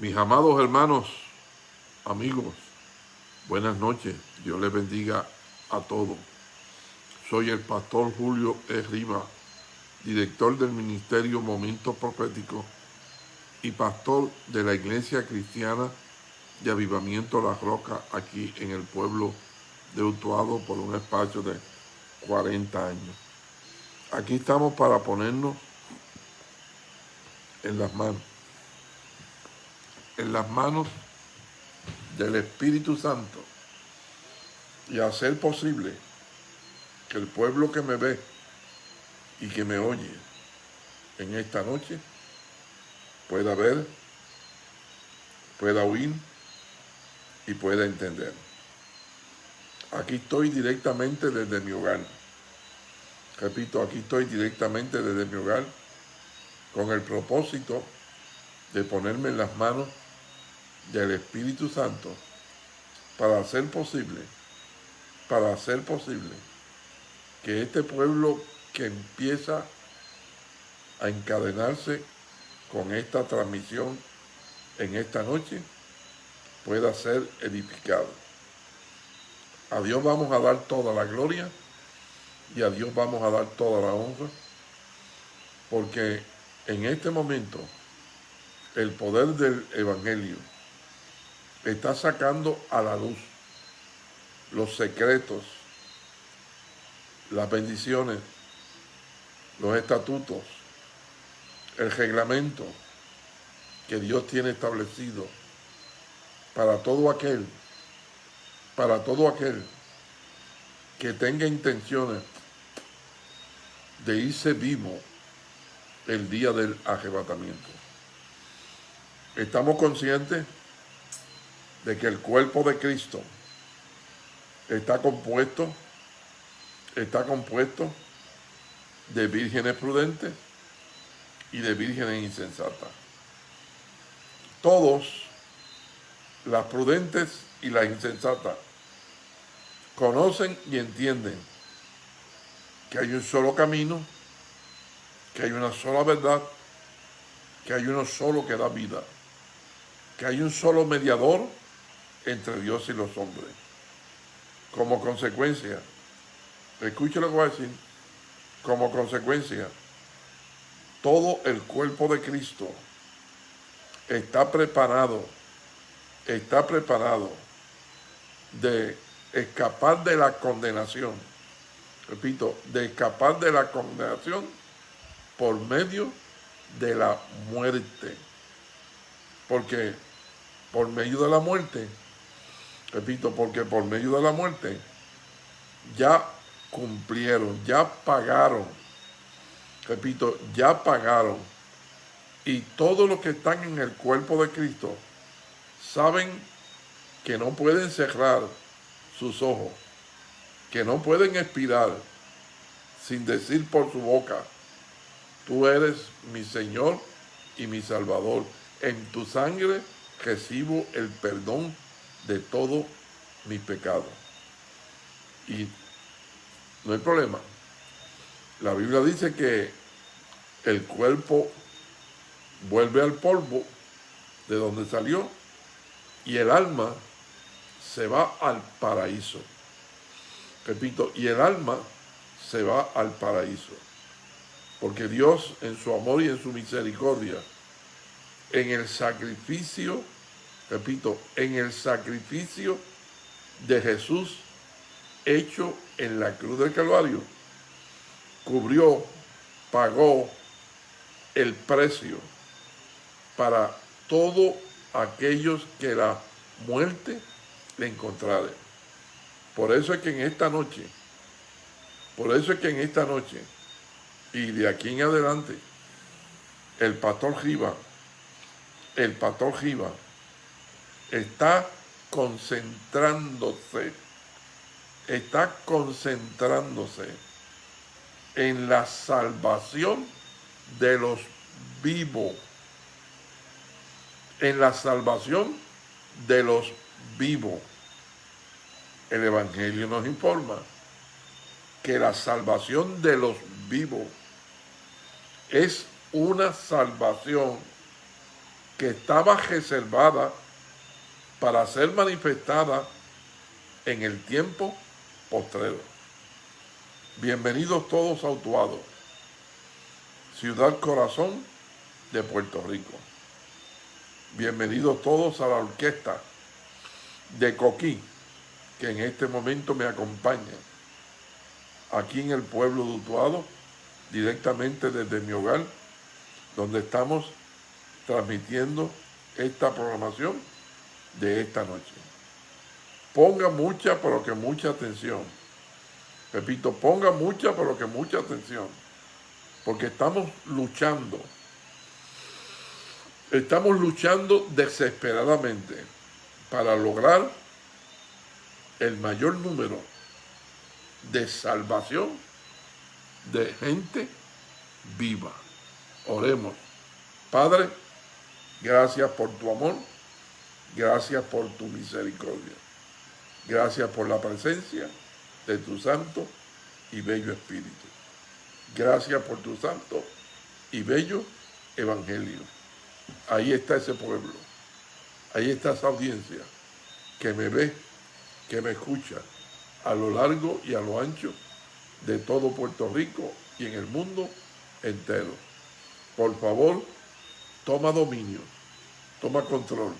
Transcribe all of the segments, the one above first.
Mis amados hermanos, amigos, buenas noches. Dios les bendiga a todos. Soy el pastor Julio E. Riva, director del Ministerio Momentos Proféticos y pastor de la Iglesia Cristiana de Avivamiento La Roca aquí en el pueblo de Utuado por un espacio de 40 años. Aquí estamos para ponernos en las manos en las manos del Espíritu Santo y hacer posible que el pueblo que me ve y que me oye en esta noche pueda ver, pueda oír y pueda entender. Aquí estoy directamente desde mi hogar. Repito, aquí estoy directamente desde mi hogar con el propósito de ponerme en las manos del Espíritu Santo para hacer posible, para hacer posible que este pueblo que empieza a encadenarse con esta transmisión en esta noche pueda ser edificado. A Dios vamos a dar toda la gloria y a Dios vamos a dar toda la honra porque en este momento el poder del Evangelio está sacando a la luz los secretos, las bendiciones, los estatutos, el reglamento que Dios tiene establecido para todo aquel, para todo aquel que tenga intenciones de irse vivo el día del arrebatamiento. Estamos conscientes de que el cuerpo de Cristo está compuesto, está compuesto de vírgenes prudentes y de vírgenes insensatas. Todos, las prudentes y las insensatas, conocen y entienden que hay un solo camino, que hay una sola verdad, que hay uno solo que da vida, que hay un solo mediador entre Dios y los hombres. Como consecuencia, escuche lo que voy a decir, como consecuencia, todo el cuerpo de Cristo está preparado, está preparado de escapar de la condenación. Repito, de escapar de la condenación por medio de la muerte. Porque por medio de la muerte Repito, porque por medio de la muerte ya cumplieron, ya pagaron. Repito, ya pagaron. Y todos los que están en el cuerpo de Cristo saben que no pueden cerrar sus ojos, que no pueden expirar sin decir por su boca, tú eres mi Señor y mi Salvador. En tu sangre recibo el perdón de todo mi pecado. Y no hay problema. La Biblia dice que el cuerpo vuelve al polvo de donde salió y el alma se va al paraíso. Repito, y el alma se va al paraíso. Porque Dios en su amor y en su misericordia, en el sacrificio repito, en el sacrificio de Jesús hecho en la cruz del Calvario, cubrió, pagó el precio para todos aquellos que la muerte le encontrare. Por eso es que en esta noche, por eso es que en esta noche y de aquí en adelante, el pastor Giva, el pastor Giva, está concentrándose, está concentrándose en la salvación de los vivos, en la salvación de los vivos. El Evangelio nos informa que la salvación de los vivos es una salvación que estaba reservada para ser manifestada en el tiempo postrero. Bienvenidos todos a Utuado, ciudad corazón de Puerto Rico. Bienvenidos todos a la orquesta de Coquí, que en este momento me acompaña aquí en el pueblo de Utuado, directamente desde mi hogar, donde estamos transmitiendo esta programación de esta noche. Ponga mucha, pero que mucha atención. Repito, ponga mucha, pero que mucha atención. Porque estamos luchando. Estamos luchando desesperadamente para lograr el mayor número de salvación de gente viva. Oremos. Padre, gracias por tu amor, gracias por tu misericordia, gracias por la presencia de tu santo y bello Espíritu. Gracias por tu santo y bello Evangelio. Ahí está ese pueblo, ahí está esa audiencia que me ve, que me escucha a lo largo y a lo ancho de todo Puerto Rico y en el mundo entero. Por favor, toma dominio, toma control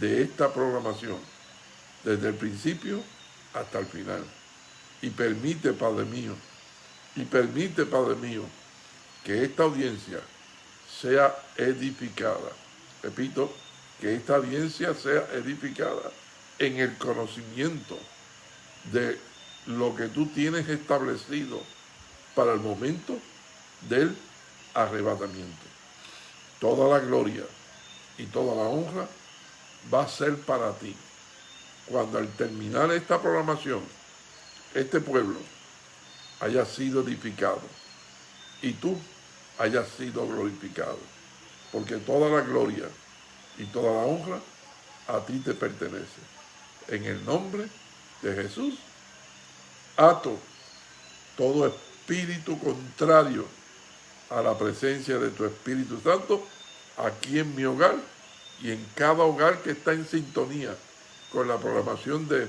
de esta programación desde el principio hasta el final. Y permite, Padre mío, y permite, Padre mío, que esta audiencia sea edificada. Repito, que esta audiencia sea edificada en el conocimiento de lo que tú tienes establecido para el momento del arrebatamiento. Toda la gloria y toda la honra va a ser para ti. Cuando al terminar esta programación, este pueblo haya sido edificado y tú hayas sido glorificado. Porque toda la gloria y toda la honra a ti te pertenece. En el nombre de Jesús, ato todo espíritu contrario a la presencia de tu Espíritu Santo aquí en mi hogar y en cada hogar que está en sintonía con la programación de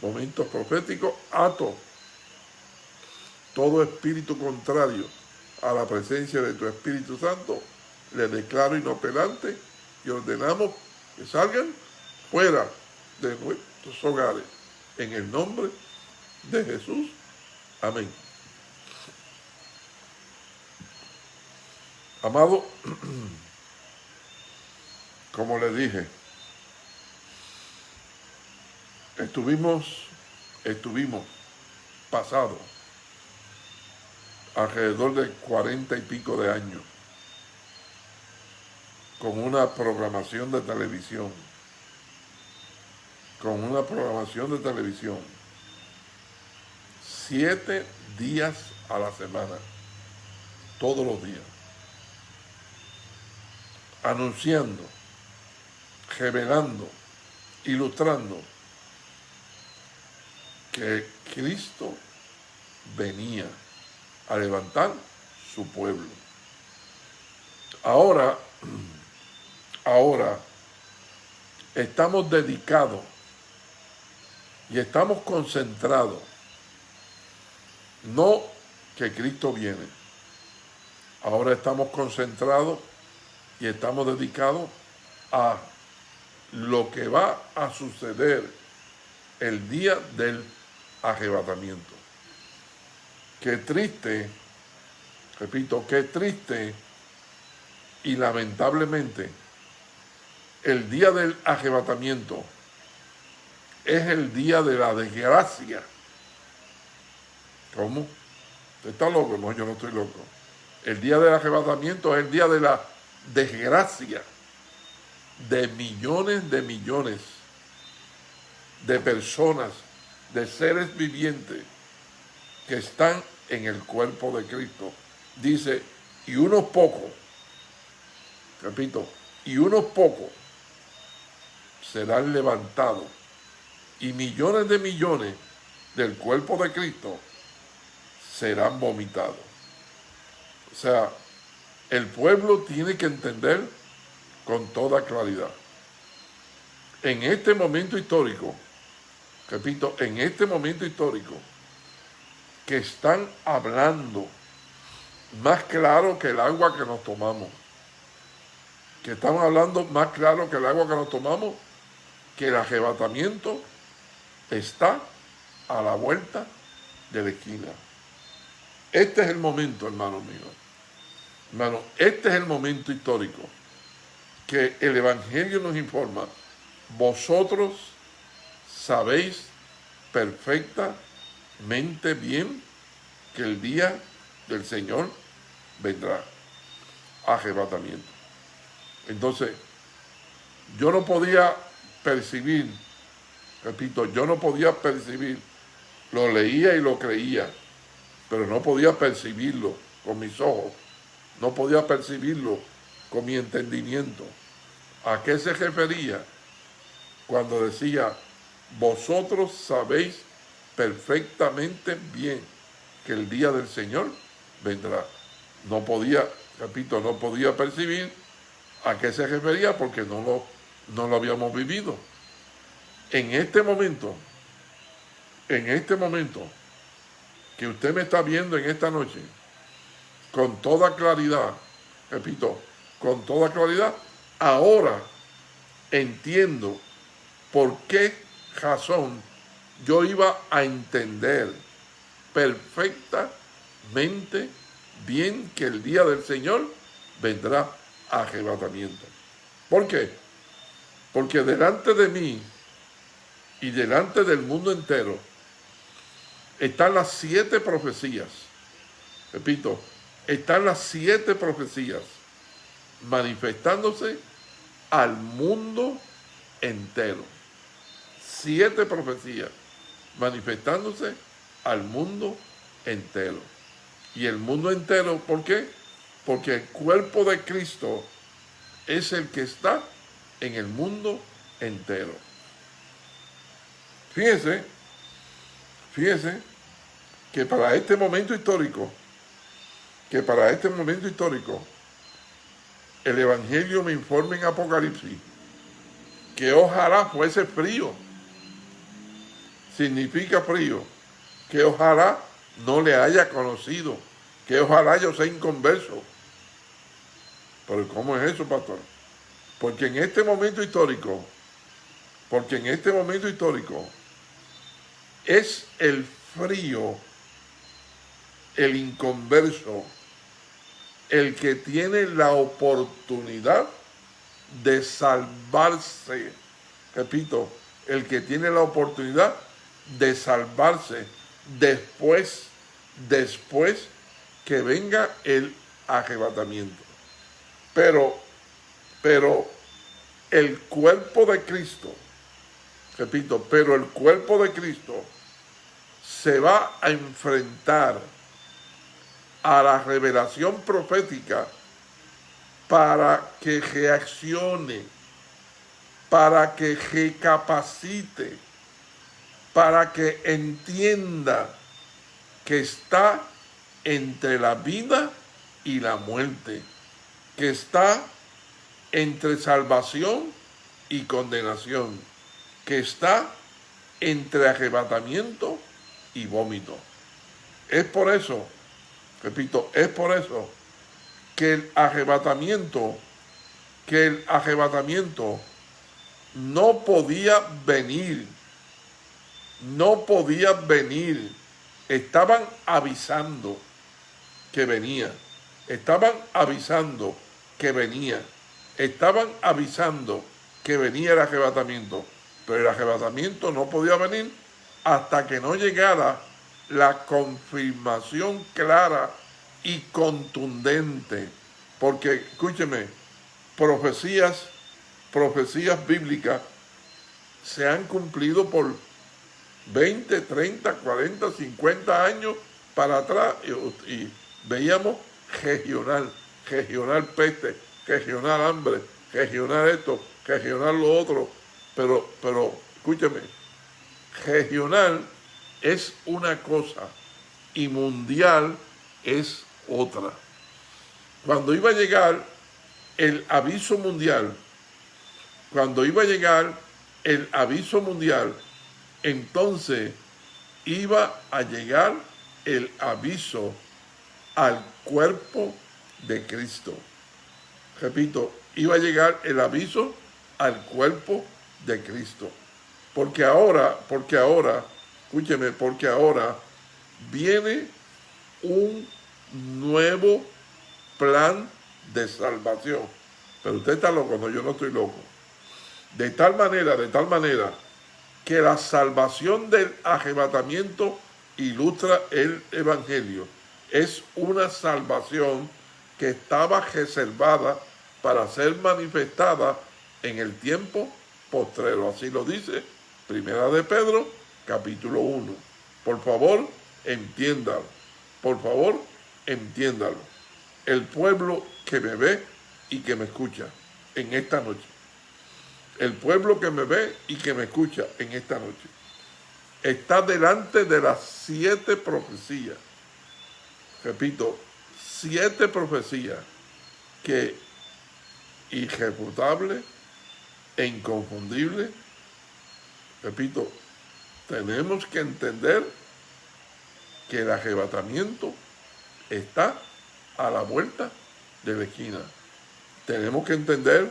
momentos proféticos, ato todo espíritu contrario a la presencia de tu Espíritu Santo, le declaro inoperante y ordenamos que salgan fuera de nuestros hogares. En el nombre de Jesús. Amén. Amado, como le dije, estuvimos, estuvimos pasados alrededor de cuarenta y pico de años con una programación de televisión, con una programación de televisión, siete días a la semana, todos los días anunciando, revelando, ilustrando que Cristo venía a levantar su pueblo. Ahora, ahora estamos dedicados y estamos concentrados, no que Cristo viene, ahora estamos concentrados y estamos dedicados a lo que va a suceder el día del arrebatamiento. Qué triste, repito, qué triste y lamentablemente el día del arrebatamiento es el día de la desgracia. ¿Cómo? ¿Usted está loco? No, yo no estoy loco. El día del arrebatamiento es el día de la desgracia de millones de millones de personas, de seres vivientes que están en el cuerpo de Cristo. Dice, y unos pocos, repito, y unos pocos serán levantados y millones de millones del cuerpo de Cristo serán vomitados. O sea, el pueblo tiene que entender con toda claridad. En este momento histórico, repito, en este momento histórico, que están hablando más claro que el agua que nos tomamos, que estamos hablando más claro que el agua que nos tomamos, que el arrebatamiento está a la vuelta de la esquina. Este es el momento, hermano mío. Hermano, este es el momento histórico que el Evangelio nos informa. Vosotros sabéis perfectamente bien que el día del Señor vendrá. Arrebatamiento. Entonces, yo no podía percibir, repito, yo no podía percibir, lo leía y lo creía, pero no podía percibirlo con mis ojos, no podía percibirlo con mi entendimiento. ¿A qué se refería cuando decía, vosotros sabéis perfectamente bien que el día del Señor vendrá? No podía, repito, no podía percibir a qué se refería porque no lo, no lo habíamos vivido. En este momento, en este momento que usted me está viendo en esta noche, con toda claridad, repito, con toda claridad, ahora entiendo por qué razón yo iba a entender perfectamente bien que el día del Señor vendrá arrebatamiento. ¿Por qué? Porque delante de mí y delante del mundo entero están las siete profecías. Repito, están las siete profecías manifestándose al mundo entero. Siete profecías manifestándose al mundo entero. Y el mundo entero, ¿por qué? Porque el cuerpo de Cristo es el que está en el mundo entero. Fíjese, fíjese que para este momento histórico, que para este momento histórico, el Evangelio me informa en Apocalipsis que ojalá fuese frío. Significa frío. Que ojalá no le haya conocido. Que ojalá yo sea inconverso. Pero ¿cómo es eso, pastor? Porque en este momento histórico, porque en este momento histórico, es el frío, el inconverso, el que tiene la oportunidad de salvarse. Repito, el que tiene la oportunidad de salvarse después, después que venga el arrebatamiento. Pero, pero el cuerpo de Cristo, repito, pero el cuerpo de Cristo se va a enfrentar a la revelación profética para que reaccione, para que recapacite, para que entienda que está entre la vida y la muerte, que está entre salvación y condenación, que está entre arrebatamiento y vómito. Es por eso Repito, es por eso que el arrebatamiento, que el arrebatamiento no podía venir, no podía venir. Estaban avisando que venía, estaban avisando que venía, estaban avisando que venía el arrebatamiento, pero el arrebatamiento no podía venir hasta que no llegara la confirmación clara y contundente. Porque, escúcheme, profecías, profecías bíblicas se han cumplido por 20, 30, 40, 50 años para atrás y, veíamos regional, regional peste, regional hambre, regional esto, regional lo otro, pero, pero escúcheme, regional es una cosa y mundial es otra. Cuando iba a llegar el aviso mundial, cuando iba a llegar el aviso mundial, entonces iba a llegar el aviso al cuerpo de Cristo. Repito, iba a llegar el aviso al cuerpo de Cristo. Porque ahora, porque ahora, escúcheme, porque ahora viene un nuevo plan de salvación. Pero usted está loco, no, yo no estoy loco. De tal manera, de tal manera, que la salvación del arrebatamiento ilustra el Evangelio. Es una salvación que estaba reservada para ser manifestada en el tiempo postrero. Así lo dice Primera de Pedro, capítulo 1. Por favor, entiéndalo. Por favor, entiéndalo. El pueblo que me ve y que me escucha en esta noche. El pueblo que me ve y que me escucha en esta noche. Está delante de las siete profecías. Repito, siete profecías que irrefutable e inconfundible, repito, tenemos que entender que el arrebatamiento está a la vuelta de la esquina. Tenemos que entender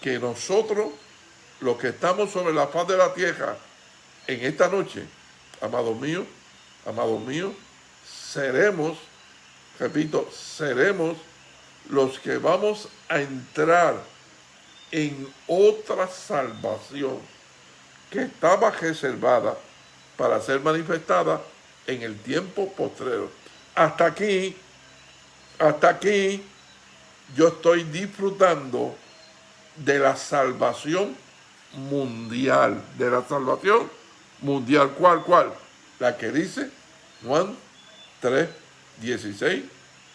que nosotros, los que estamos sobre la faz de la tierra, en esta noche, amados míos, amados míos, seremos, repito, seremos los que vamos a entrar en otra salvación que estaba reservada para ser manifestada en el tiempo postrero. Hasta aquí, hasta aquí, yo estoy disfrutando de la salvación mundial, de la salvación mundial. ¿Cuál, cuál? La que dice Juan 3, 16,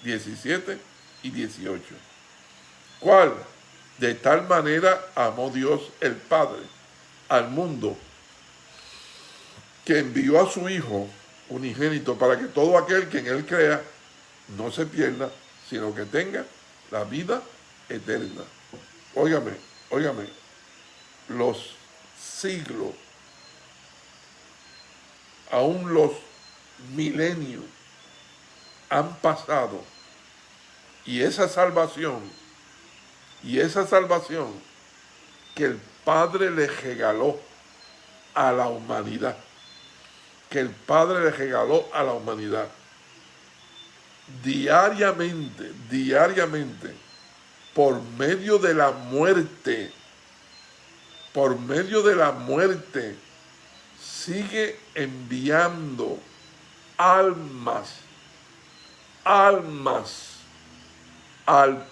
17 y 18. ¿Cuál? De tal manera amó Dios el Padre al mundo que envió a su Hijo unigénito para que todo aquel que en él crea no se pierda, sino que tenga la vida eterna. Óigame, óigame, los siglos, aún los milenios han pasado y esa salvación, y esa salvación que el Padre le regaló a la humanidad, que el Padre le regaló a la humanidad, diariamente, diariamente, por medio de la muerte, por medio de la muerte, sigue enviando almas, almas al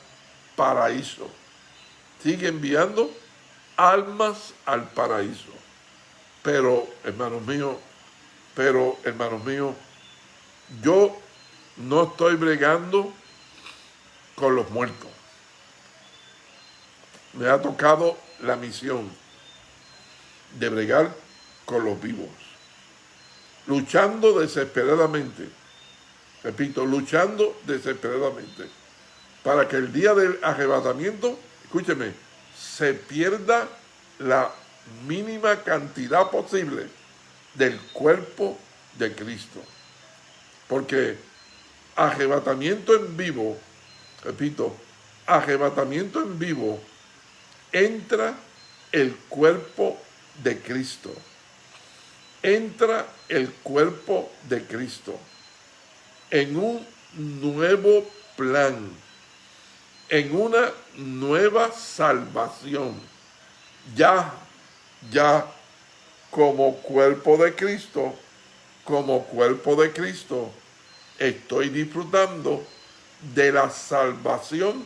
paraíso. Sigue enviando almas al paraíso. Pero, hermanos míos, pero, hermanos míos, yo no estoy bregando con los muertos. Me ha tocado la misión de bregar con los vivos. Luchando desesperadamente. Repito, luchando desesperadamente para que el día del arrebatamiento, escúcheme, se pierda la mínima cantidad posible del cuerpo de Cristo. Porque arrebatamiento en vivo, repito, arrebatamiento en vivo, entra el cuerpo de Cristo. Entra el cuerpo de Cristo en un nuevo plan en una nueva salvación. Ya, ya como cuerpo de Cristo, como cuerpo de Cristo, estoy disfrutando de la salvación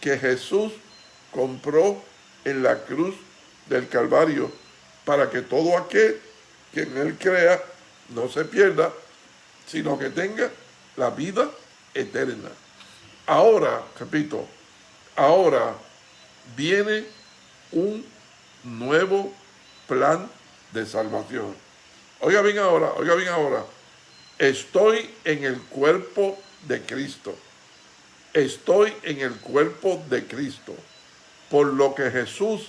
que Jesús compró en la cruz del Calvario para que todo aquel que en él crea no se pierda, sino que tenga la vida eterna. Ahora, repito, ahora viene un nuevo plan de salvación. Oiga bien ahora, oiga bien ahora. Estoy en el cuerpo de Cristo. estoy en el cuerpo de Cristo, por lo que Jesús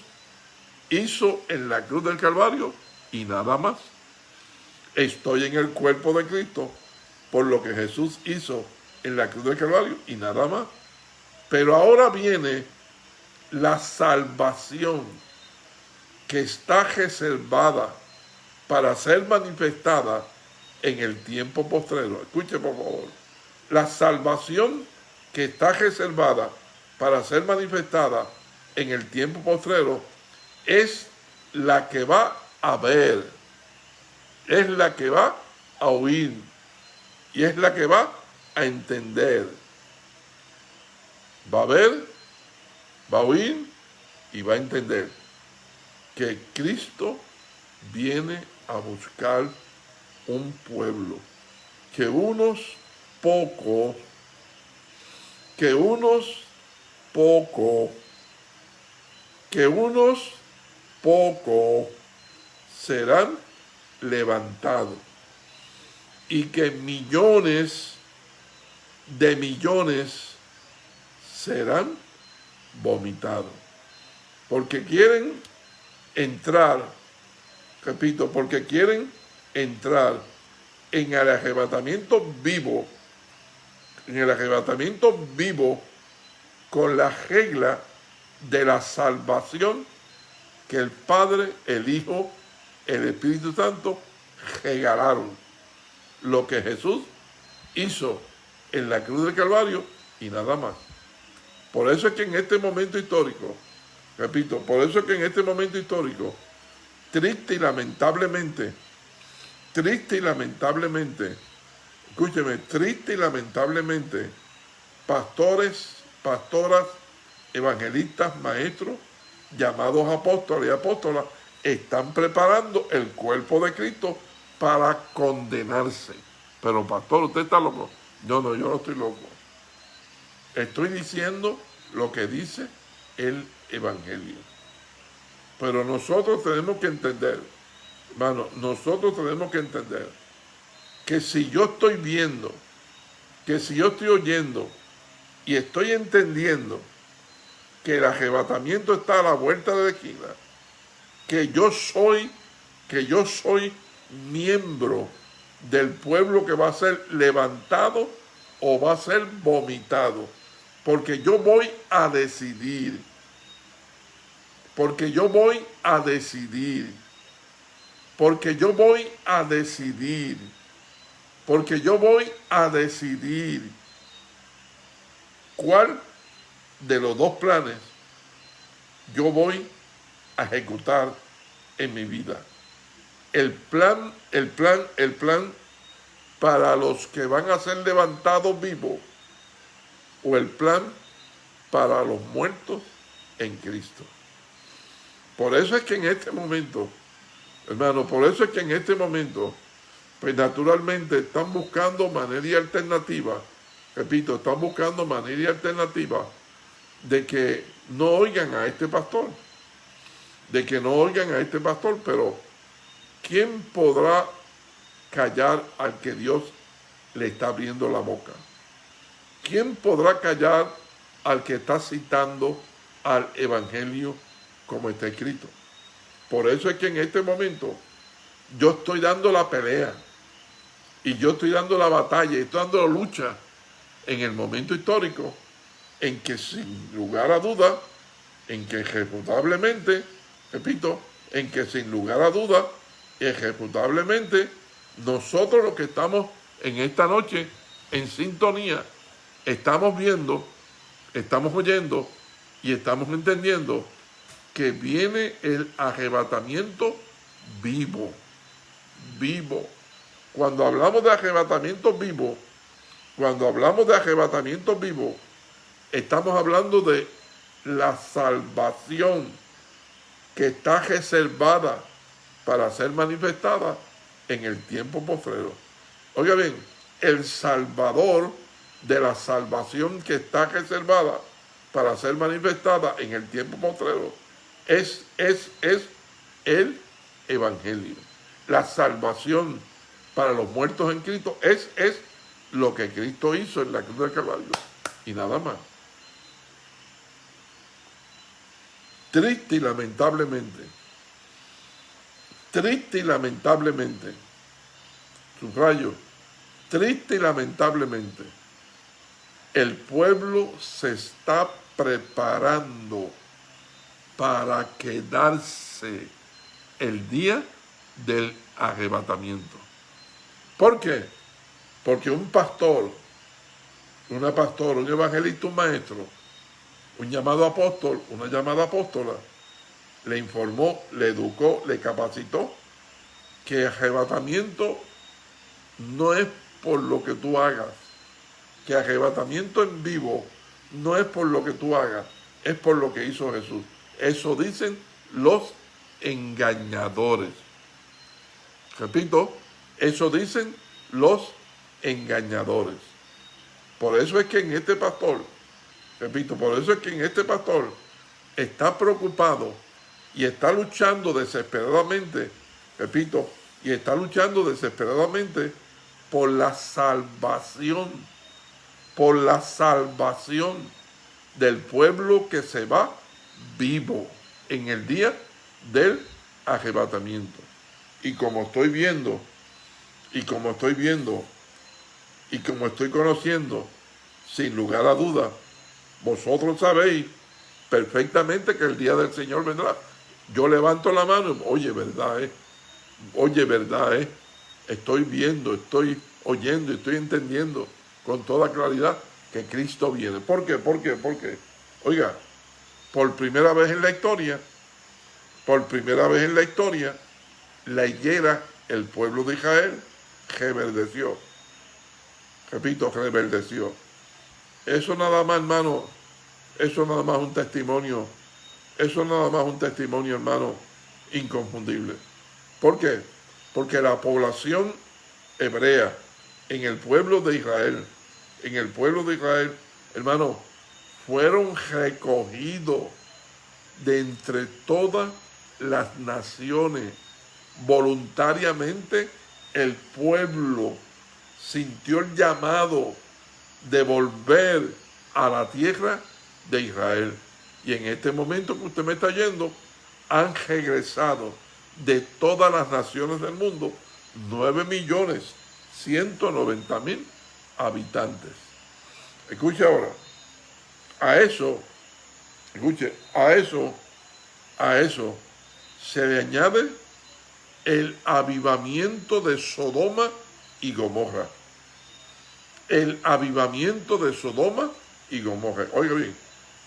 hizo en la cruz del Calvario y nada más. Estoy en el cuerpo de Cristo, por lo que Jesús hizo en la cruz del Calvario y nada más. Pero ahora viene la salvación que está reservada para ser manifestada en el tiempo postrero. Escuche por favor. La salvación que está reservada para ser manifestada en el tiempo postrero es la que va a ver, es la que va a oír y es la que va a entender. Va a ver, va a oír y va a entender que Cristo viene a buscar un pueblo, que unos pocos, que unos pocos, que unos pocos serán levantados y que millones de millones serán vomitados. Porque quieren entrar, repito, porque quieren entrar en el arrebatamiento vivo, en el arrebatamiento vivo con la regla de la salvación que el Padre, el Hijo, el Espíritu Santo regalaron. Lo que Jesús hizo en la cruz del Calvario y nada más. Por eso es que en este momento histórico, repito, por eso es que en este momento histórico, triste y lamentablemente, triste y lamentablemente, escúcheme, triste y lamentablemente, pastores, pastoras, evangelistas, maestros, llamados apóstoles y apóstolas, están preparando el cuerpo de Cristo para condenarse. Pero pastor, usted está loco. No, no, yo no estoy loco. Estoy diciendo lo que dice el Evangelio. Pero nosotros tenemos que entender, hermano, nosotros tenemos que entender que si yo estoy viendo, que si yo estoy oyendo y estoy entendiendo que el arrebatamiento está a la vuelta de la esquina, que yo soy, que yo soy miembro del pueblo que va a ser levantado o va a ser vomitado. Porque yo voy a decidir. Porque yo voy a decidir. Porque yo voy a decidir. Porque yo voy a decidir cuál de los dos planes yo voy a ejecutar en mi vida el plan, el plan, el plan para los que van a ser levantados vivos o el plan para los muertos en Cristo. Por eso es que en este momento, hermano, por eso es que en este momento, pues naturalmente están buscando manera y alternativa, repito, están buscando manera y alternativa de que no oigan a este pastor, de que no oigan a este pastor, pero ¿quién podrá callar al que Dios le está abriendo la boca? ¿Quién podrá callar al que está citando al Evangelio como está escrito? Por eso es que en este momento yo estoy dando la pelea y yo estoy dando la batalla y estoy dando la lucha en el momento histórico en que sin lugar a duda, en que ejecutablemente, repito, en que sin lugar a duda, ejecutablemente, nosotros los que estamos en esta noche en sintonía, estamos viendo, estamos oyendo y estamos entendiendo que viene el arrebatamiento vivo, vivo. Cuando hablamos de arrebatamiento vivo, cuando hablamos de arrebatamiento vivo, estamos hablando de la salvación que está reservada para ser manifestada en el tiempo postrero. Oiga bien, el Salvador de la salvación que está reservada para ser manifestada en el tiempo postrero es, es, es el Evangelio. La salvación para los muertos en Cristo es, es lo que Cristo hizo en la cruz del Calvario. y nada más. Triste y lamentablemente, triste y lamentablemente, subrayo, triste y lamentablemente, el pueblo se está preparando para quedarse el día del arrebatamiento. ¿Por qué? Porque un pastor, una pastora, un evangelista, un maestro, un llamado apóstol, una llamada apóstola, le informó, le educó, le capacitó que arrebatamiento no es por lo que tú hagas, que arrebatamiento en vivo no es por lo que tú hagas, es por lo que hizo Jesús. Eso dicen los engañadores. Repito, eso dicen los engañadores. Por eso es que en este pastor, repito, por eso es que en este pastor está preocupado y está luchando desesperadamente, repito, y está luchando desesperadamente por la salvación, por la salvación del pueblo que se va vivo en el día del arrebatamiento. Y como estoy viendo, y como estoy viendo, y como estoy conociendo, sin lugar a duda, vosotros sabéis perfectamente que el día del Señor vendrá. Yo levanto la mano, oye, verdad, eh? oye, verdad, eh? estoy viendo, estoy oyendo, estoy entendiendo con toda claridad que Cristo viene. ¿Por qué? ¿Por qué? ¿Por qué? Oiga, por primera vez en la historia, por primera vez en la historia, la higuera, el pueblo de Israel, reverdeció. Repito, reverdeció. Eso nada más, hermano, eso nada más un testimonio, eso nada más un testimonio, hermano, inconfundible. ¿Por qué? Porque la población hebrea en el pueblo de Israel, en el pueblo de Israel, hermano, fueron recogidos de entre todas las naciones. Voluntariamente el pueblo sintió el llamado de volver a la tierra de Israel. Y en este momento que usted me está yendo, han regresado de todas las naciones del mundo 9 millones 190 mil habitantes. Escuche ahora, a eso, escuche, a eso, a eso se le añade el avivamiento de Sodoma y Gomorra. El avivamiento de Sodoma y Gomorra. Oiga bien,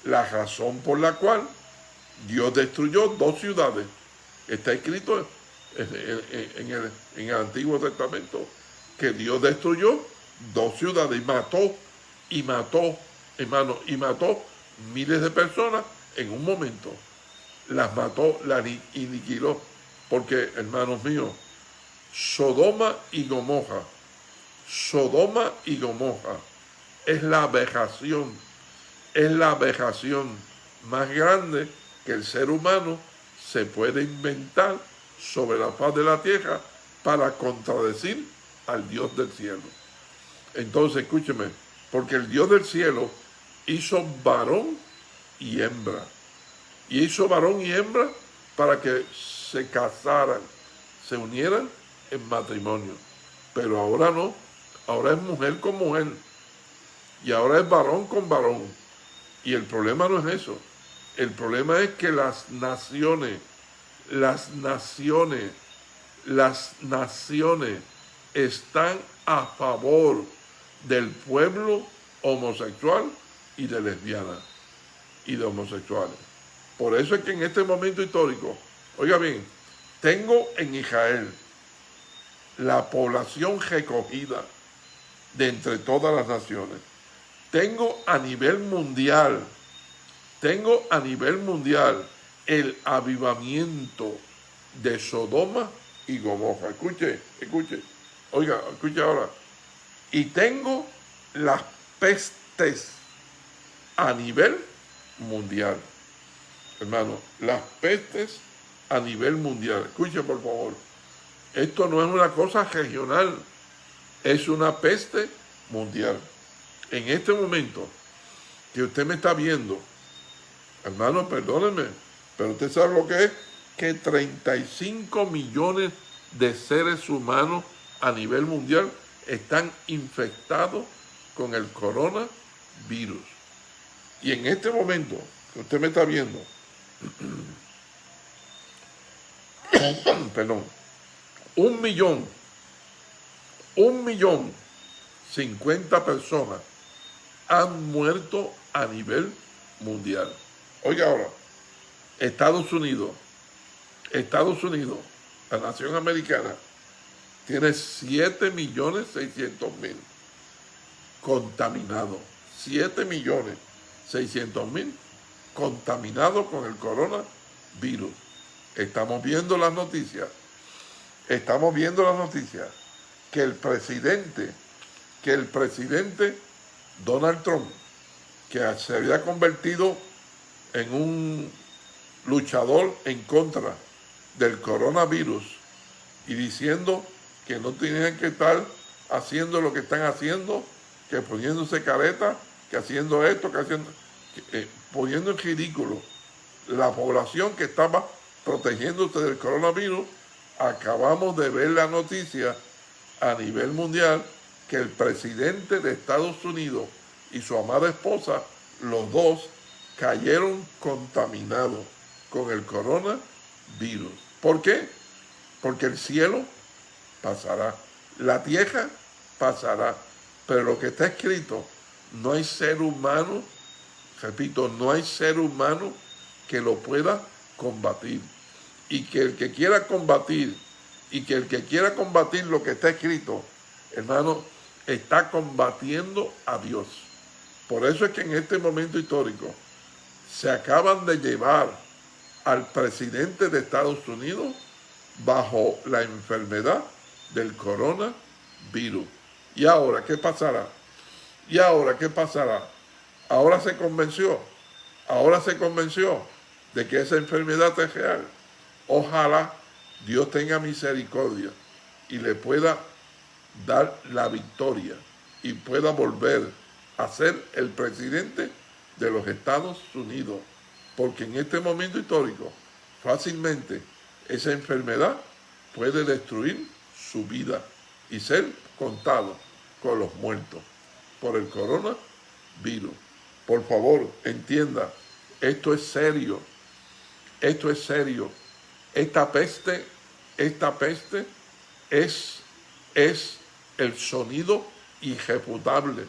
la razón por la cual Dios destruyó dos ciudades. Está escrito en el, en el Antiguo Testamento que Dios destruyó dos ciudades y mató, y mató hermano, y mató miles de personas en un momento. Las mató, las aniquiló. Porque, hermanos míos, Sodoma y Gomorra, Sodoma y Gomorra es la aberración, es la aberración más grande que el ser humano se puede inventar sobre la faz de la tierra para contradecir al Dios del cielo. Entonces, escúcheme, porque el Dios del cielo hizo varón y hembra. Y hizo varón y hembra para que se casaran, se unieran en matrimonio. Pero ahora no, ahora es mujer con mujer. Y ahora es varón con varón. Y el problema no es eso. El problema es que las naciones, las naciones, las naciones están a favor del pueblo homosexual y de lesbianas y de homosexuales. Por eso es que en este momento histórico, oiga bien, tengo en Israel la población recogida de entre todas las naciones. Tengo a nivel mundial, tengo a nivel mundial el avivamiento de Sodoma y Gomorra. Escuche, escuche, oiga, escuche ahora. Y tengo las pestes a nivel mundial. Hermano, las pestes a nivel mundial. Escuchen por favor. Esto no es una cosa regional, es una peste mundial. En este momento, que usted me está viendo, hermano, perdónenme, pero usted sabe lo que es, que 35 millones de seres humanos a nivel mundial están infectados con el coronavirus. Y en este momento que usted me está viendo, perdón, un millón, un millón, cincuenta personas han muerto a nivel mundial. Oiga ahora, Estados Unidos, Estados Unidos, la nación americana, tiene 7 millones 600 mil contaminados. 7 millones 600 mil contaminados con el coronavirus. Estamos viendo las noticias, estamos viendo las noticias que el presidente, que el presidente Donald Trump, que se había convertido en un luchador en contra del coronavirus y diciendo que no tenían que estar haciendo lo que están haciendo, que poniéndose careta, que haciendo esto, que haciendo, eh, poniendo en ridículo la población que estaba protegiéndose del coronavirus, acabamos de ver la noticia a nivel mundial que el presidente de Estados Unidos y su amada esposa, los dos, cayeron contaminados con el coronavirus. ¿Por qué? Porque el cielo pasará, la tierra pasará, pero lo que está escrito, no hay ser humano, repito, no hay ser humano que lo pueda combatir. Y que el que quiera combatir, y que el que quiera combatir lo que está escrito, hermano, está combatiendo a Dios. Por eso es que en este momento histórico se acaban de llevar al presidente de Estados Unidos bajo la enfermedad del coronavirus. ¿Y ahora qué pasará? ¿Y ahora qué pasará? Ahora se convenció, ahora se convenció de que esa enfermedad es real. Ojalá Dios tenga misericordia y le pueda dar la victoria y pueda volver a ser el presidente de los Estados Unidos. Porque en este momento histórico, fácilmente esa enfermedad puede destruir su vida y ser contado con los muertos por el coronavirus. Por favor, entienda, esto es serio, esto es serio. Esta peste, esta peste es, es el sonido irrefutable,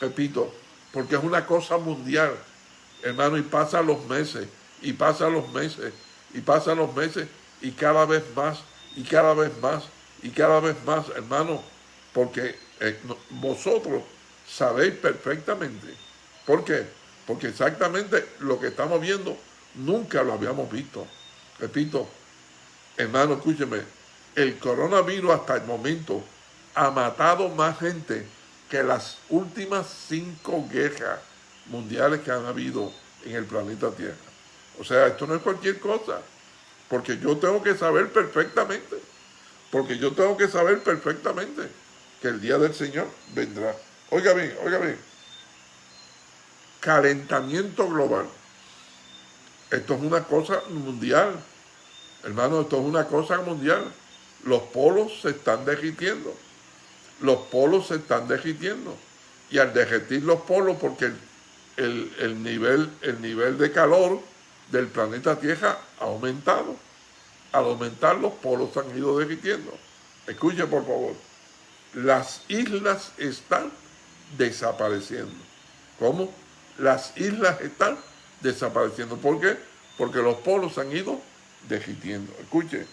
repito, porque es una cosa mundial, hermano, y pasa los meses, y pasa los meses, y pasa los meses, y cada vez más, y cada vez más, y cada vez más, hermano, porque eh, vosotros sabéis perfectamente. ¿Por qué? Porque exactamente lo que estamos viendo nunca lo habíamos visto. Repito, hermano, escúcheme, el coronavirus hasta el momento ha matado más gente que las últimas cinco guerras mundiales que han habido en el planeta Tierra. O sea, esto no es cualquier cosa, porque yo tengo que saber perfectamente porque yo tengo que saber perfectamente que el día del Señor vendrá. Oiga bien, oiga bien. Calentamiento global. Esto es una cosa mundial. Hermano, esto es una cosa mundial. Los polos se están derritiendo. Los polos se están derritiendo. Y al derretir los polos, porque el, nivel, el nivel de calor del planeta Tierra ha aumentado al aumentar los polos han ido derritiendo. Escuche por favor, las islas están desapareciendo. ¿Cómo? Las islas están desapareciendo. ¿Por qué? Porque los polos han ido derritiendo. Escuche,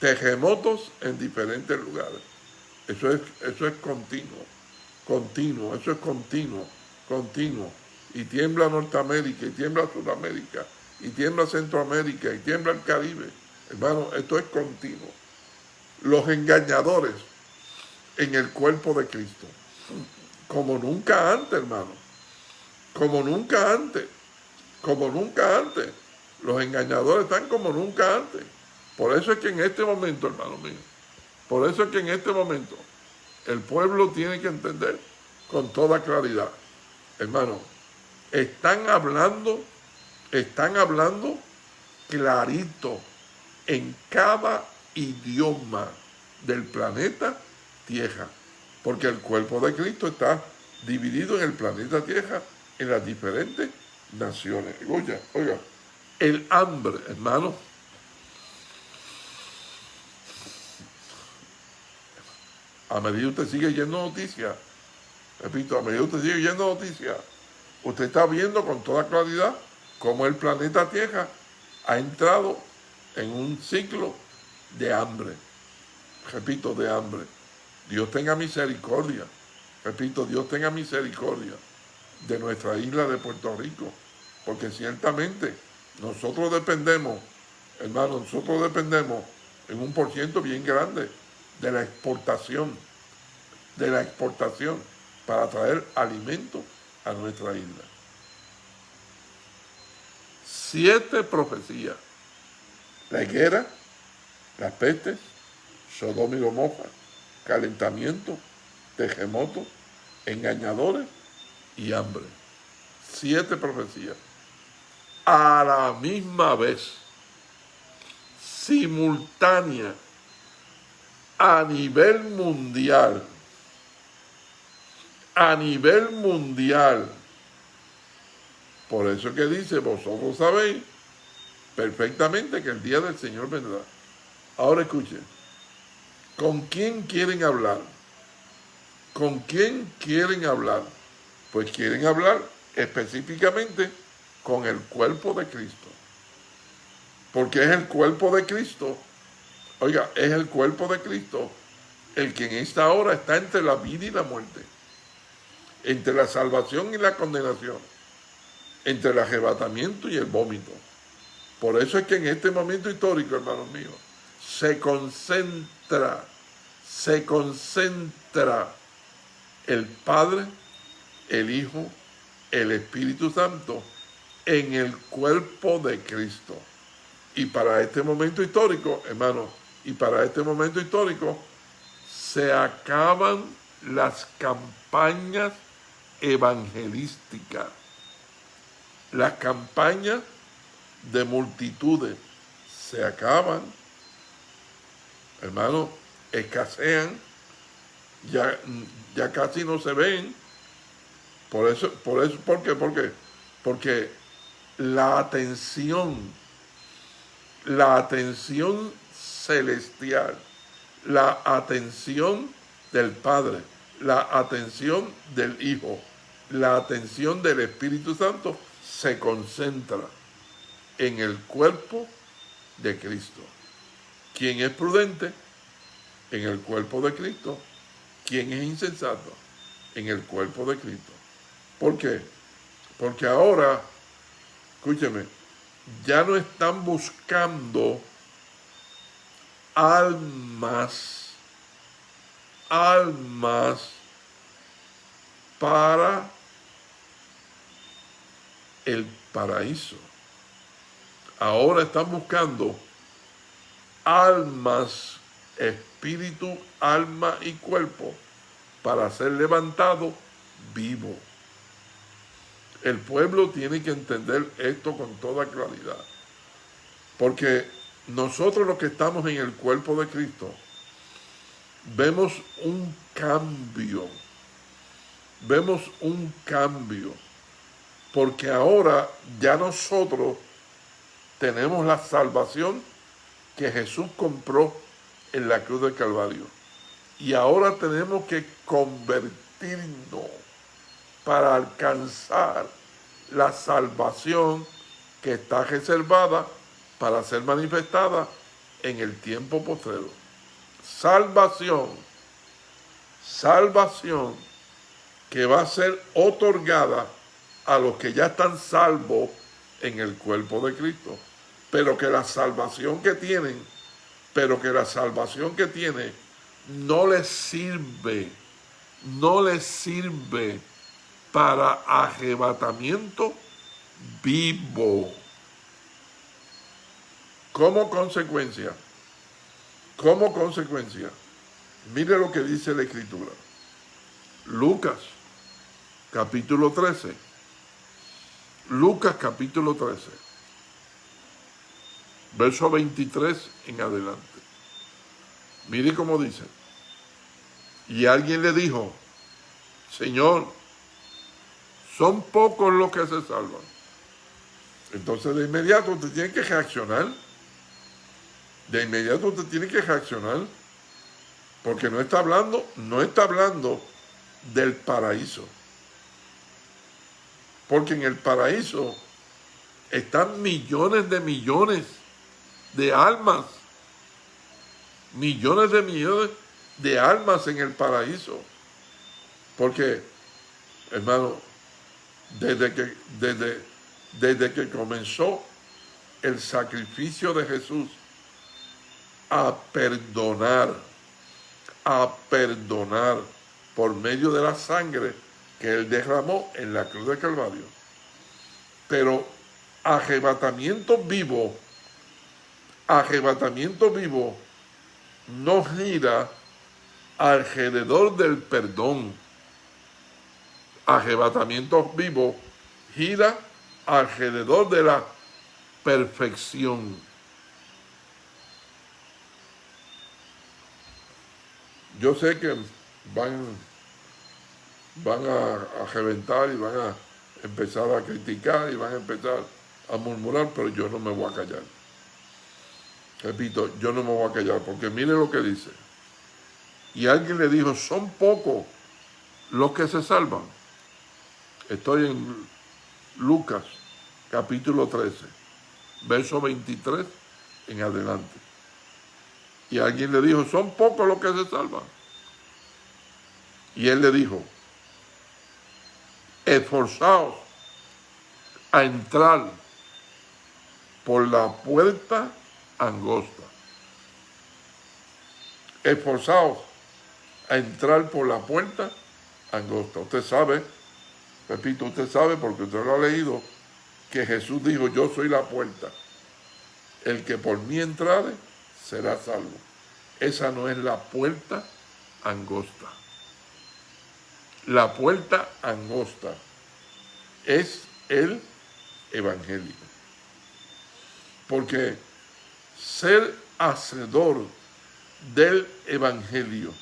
terremotos en diferentes lugares. Eso es, eso es continuo, continuo, eso es continuo, continuo. Y tiembla Norteamérica, y tiembla Sudamérica, y tiembla Centroamérica, y tiembla el Caribe Hermano, esto es continuo. Los engañadores en el cuerpo de Cristo. Como nunca antes, hermano. Como nunca antes. Como nunca antes. Los engañadores están como nunca antes. Por eso es que en este momento, hermano mío, por eso es que en este momento el pueblo tiene que entender con toda claridad, hermano, están hablando, están hablando clarito en cada idioma del planeta Tierra, porque el cuerpo de Cristo está dividido en el planeta Tierra en las diferentes naciones. Oiga, oiga, el hambre, hermano, a medida que usted sigue yendo noticias, repito, a medida que usted sigue yendo noticias, usted está viendo con toda claridad cómo el planeta Tierra ha entrado en un ciclo de hambre. Repito, de hambre. Dios tenga misericordia. Repito, Dios tenga misericordia de nuestra isla de Puerto Rico. Porque ciertamente nosotros dependemos, hermano, nosotros dependemos en un por ciento bien grande de la exportación, de la exportación para traer alimento a nuestra isla. Siete profecías. La higuera, las pestes, Sodoma y Gomorra, calentamiento, terremoto, engañadores y hambre. Siete profecías. A la misma vez, simultánea, a nivel mundial. A nivel mundial. Por eso que dice, vosotros sabéis perfectamente que el día del Señor vendrá. Ahora escuchen, ¿con quién quieren hablar? ¿Con quién quieren hablar? Pues quieren hablar específicamente con el cuerpo de Cristo. Porque es el cuerpo de Cristo, oiga, es el cuerpo de Cristo el que en esta hora está entre la vida y la muerte, entre la salvación y la condenación, entre el arrebatamiento y el vómito. Por eso es que en este momento histórico, hermanos míos, se concentra, se concentra el Padre, el Hijo, el Espíritu Santo en el cuerpo de Cristo. Y para este momento histórico, hermanos, y para este momento histórico, se acaban las campañas evangelísticas, las campañas de multitudes se acaban, hermano, escasean, ya, ya casi no se ven. Por eso, por eso, ¿por qué? ¿Por qué? Porque la atención, la atención celestial, la atención del Padre, la atención del Hijo, la atención del Espíritu Santo se concentra en el cuerpo de Cristo. ¿Quién es prudente? En el cuerpo de Cristo. ¿Quién es insensato? En el cuerpo de Cristo. ¿Por qué? Porque ahora, escúcheme, ya no están buscando almas, almas para el paraíso ahora están buscando almas, espíritu, alma y cuerpo para ser levantado vivo. El pueblo tiene que entender esto con toda claridad. Porque nosotros los que estamos en el cuerpo de Cristo, vemos un cambio. Vemos un cambio. Porque ahora ya nosotros tenemos la salvación que Jesús compró en la cruz del Calvario. Y ahora tenemos que convertirnos para alcanzar la salvación que está reservada para ser manifestada en el tiempo postrero. Salvación, salvación que va a ser otorgada a los que ya están salvos en el cuerpo de Cristo pero que la salvación que tienen, pero que la salvación que tiene no les sirve, no les sirve para arrebatamiento vivo. Como consecuencia, como consecuencia, mire lo que dice la Escritura. Lucas, capítulo 13, Lucas capítulo 13, verso 23 en adelante. Mire cómo dice. Y alguien le dijo, Señor, son pocos los que se salvan. Entonces de inmediato usted tiene que reaccionar. De inmediato usted tiene que reaccionar. Porque no está hablando, no está hablando del paraíso. Porque en el paraíso están millones de millones de almas. Millones de millones de almas en el paraíso. Porque, hermano, desde que, desde, desde que comenzó el sacrificio de Jesús a perdonar, a perdonar por medio de la sangre que Él derramó en la cruz de Calvario. Pero arrebatamiento vivo, arrebatamiento vivo no gira alrededor del perdón. Arrebatamiento vivo gira alrededor de la perfección. Yo sé que van, van a, reventar y van a empezar a criticar y van a empezar a murmurar, pero yo no me voy a callar. Repito, yo no me voy a callar, porque mire lo que dice. Y alguien le dijo, son pocos los que se salvan. Estoy en Lucas, capítulo 13, verso 23 en adelante. Y alguien le dijo, son pocos los que se salvan. Y él le dijo, esforzaos a entrar por la puerta angosta. Esforzaos a entrar por la puerta angosta. Usted sabe, repito, usted sabe porque usted lo ha leído, que Jesús dijo, yo soy la puerta. El que por mí entrare será salvo. Esa no es la puerta angosta. La puerta angosta es el evangelio. Porque ser hacedor del evangelio,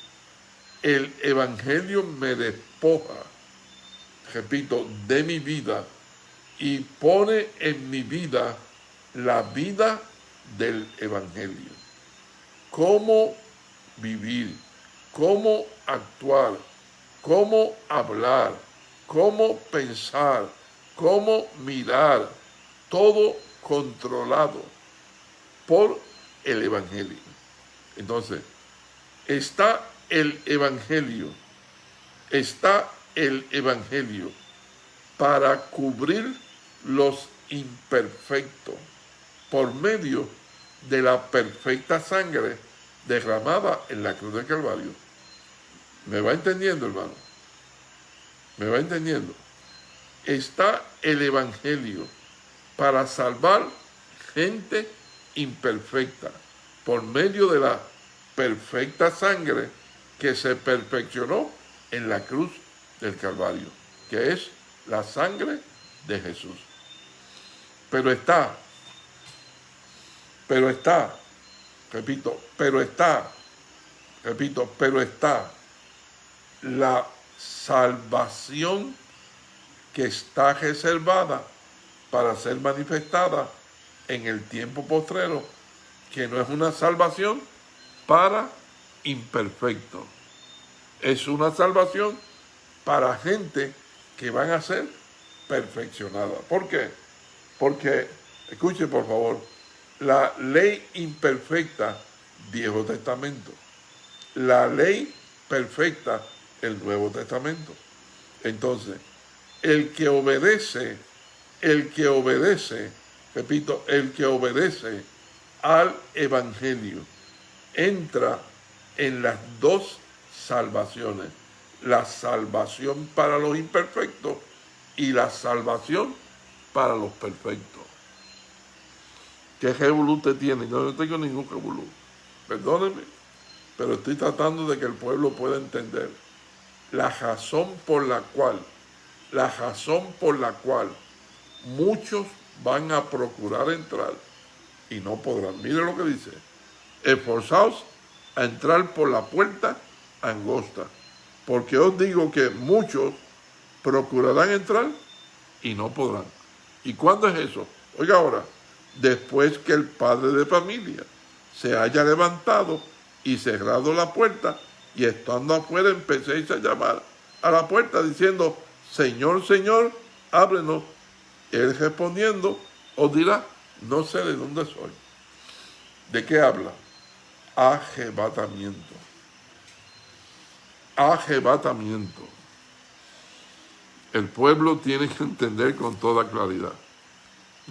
el evangelio me despoja, repito, de mi vida y pone en mi vida la vida del evangelio. Cómo vivir, cómo actuar, cómo hablar, cómo pensar, cómo mirar, todo controlado por el Evangelio. Entonces, está el Evangelio, está el Evangelio para cubrir los imperfectos por medio de la perfecta sangre derramada en la cruz del Calvario. ¿Me va entendiendo, hermano? ¿Me va entendiendo? Está el Evangelio para salvar gente imperfecta por medio de la perfecta sangre que se perfeccionó en la cruz del Calvario, que es la sangre de Jesús. Pero está, pero está, repito, pero está, repito, pero está la salvación que está reservada para ser manifestada en el tiempo postrero, que no es una salvación para imperfectos, es una salvación para gente que van a ser perfeccionada. ¿Por qué? Porque, escuche por favor, la ley imperfecta, Viejo Testamento, la ley perfecta, el Nuevo Testamento. Entonces, el que obedece, el que obedece, repito, el que obedece al Evangelio, entra en las dos salvaciones, la salvación para los imperfectos y la salvación para los perfectos. ¿Qué revolú usted tiene? Yo no tengo ningún revolú. Perdóneme, pero estoy tratando de que el pueblo pueda entender la razón por la cual, la razón por la cual muchos van a procurar entrar y no podrán. Mire lo que dice. Esforzaos a entrar por la puerta angosta, porque os digo que muchos procurarán entrar y no podrán. ¿Y cuándo es eso? Oiga ahora, después que el padre de familia se haya levantado y cerrado la puerta y estando afuera empecéis a llamar a la puerta diciendo, Señor, Señor, ábrenos. Él respondiendo os dirá, no sé de dónde soy. ¿De qué habla? Ajebatamiento. Ajebatamiento. El pueblo tiene que entender con toda claridad.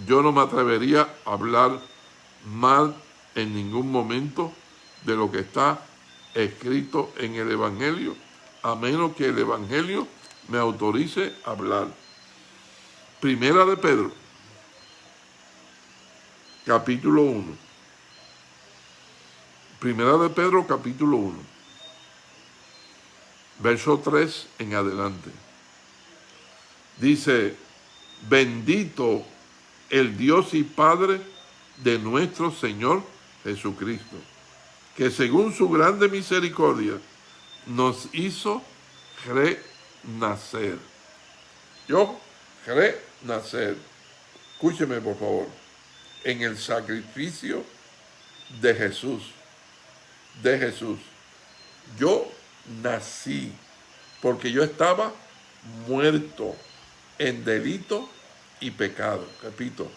Yo no me atrevería a hablar mal en ningún momento de lo que está escrito en el Evangelio, a menos que el Evangelio me autorice a hablar. Primera de Pedro, capítulo 1. Primera de Pedro, capítulo 1. Verso 3 en adelante. Dice, bendito el Dios y Padre de nuestro Señor Jesucristo, que según su grande misericordia nos hizo renacer. Yo, renacer. Escúcheme, por favor. En el sacrificio de Jesús. De Jesús. Yo nací porque yo estaba muerto en delito y pecado. Repito,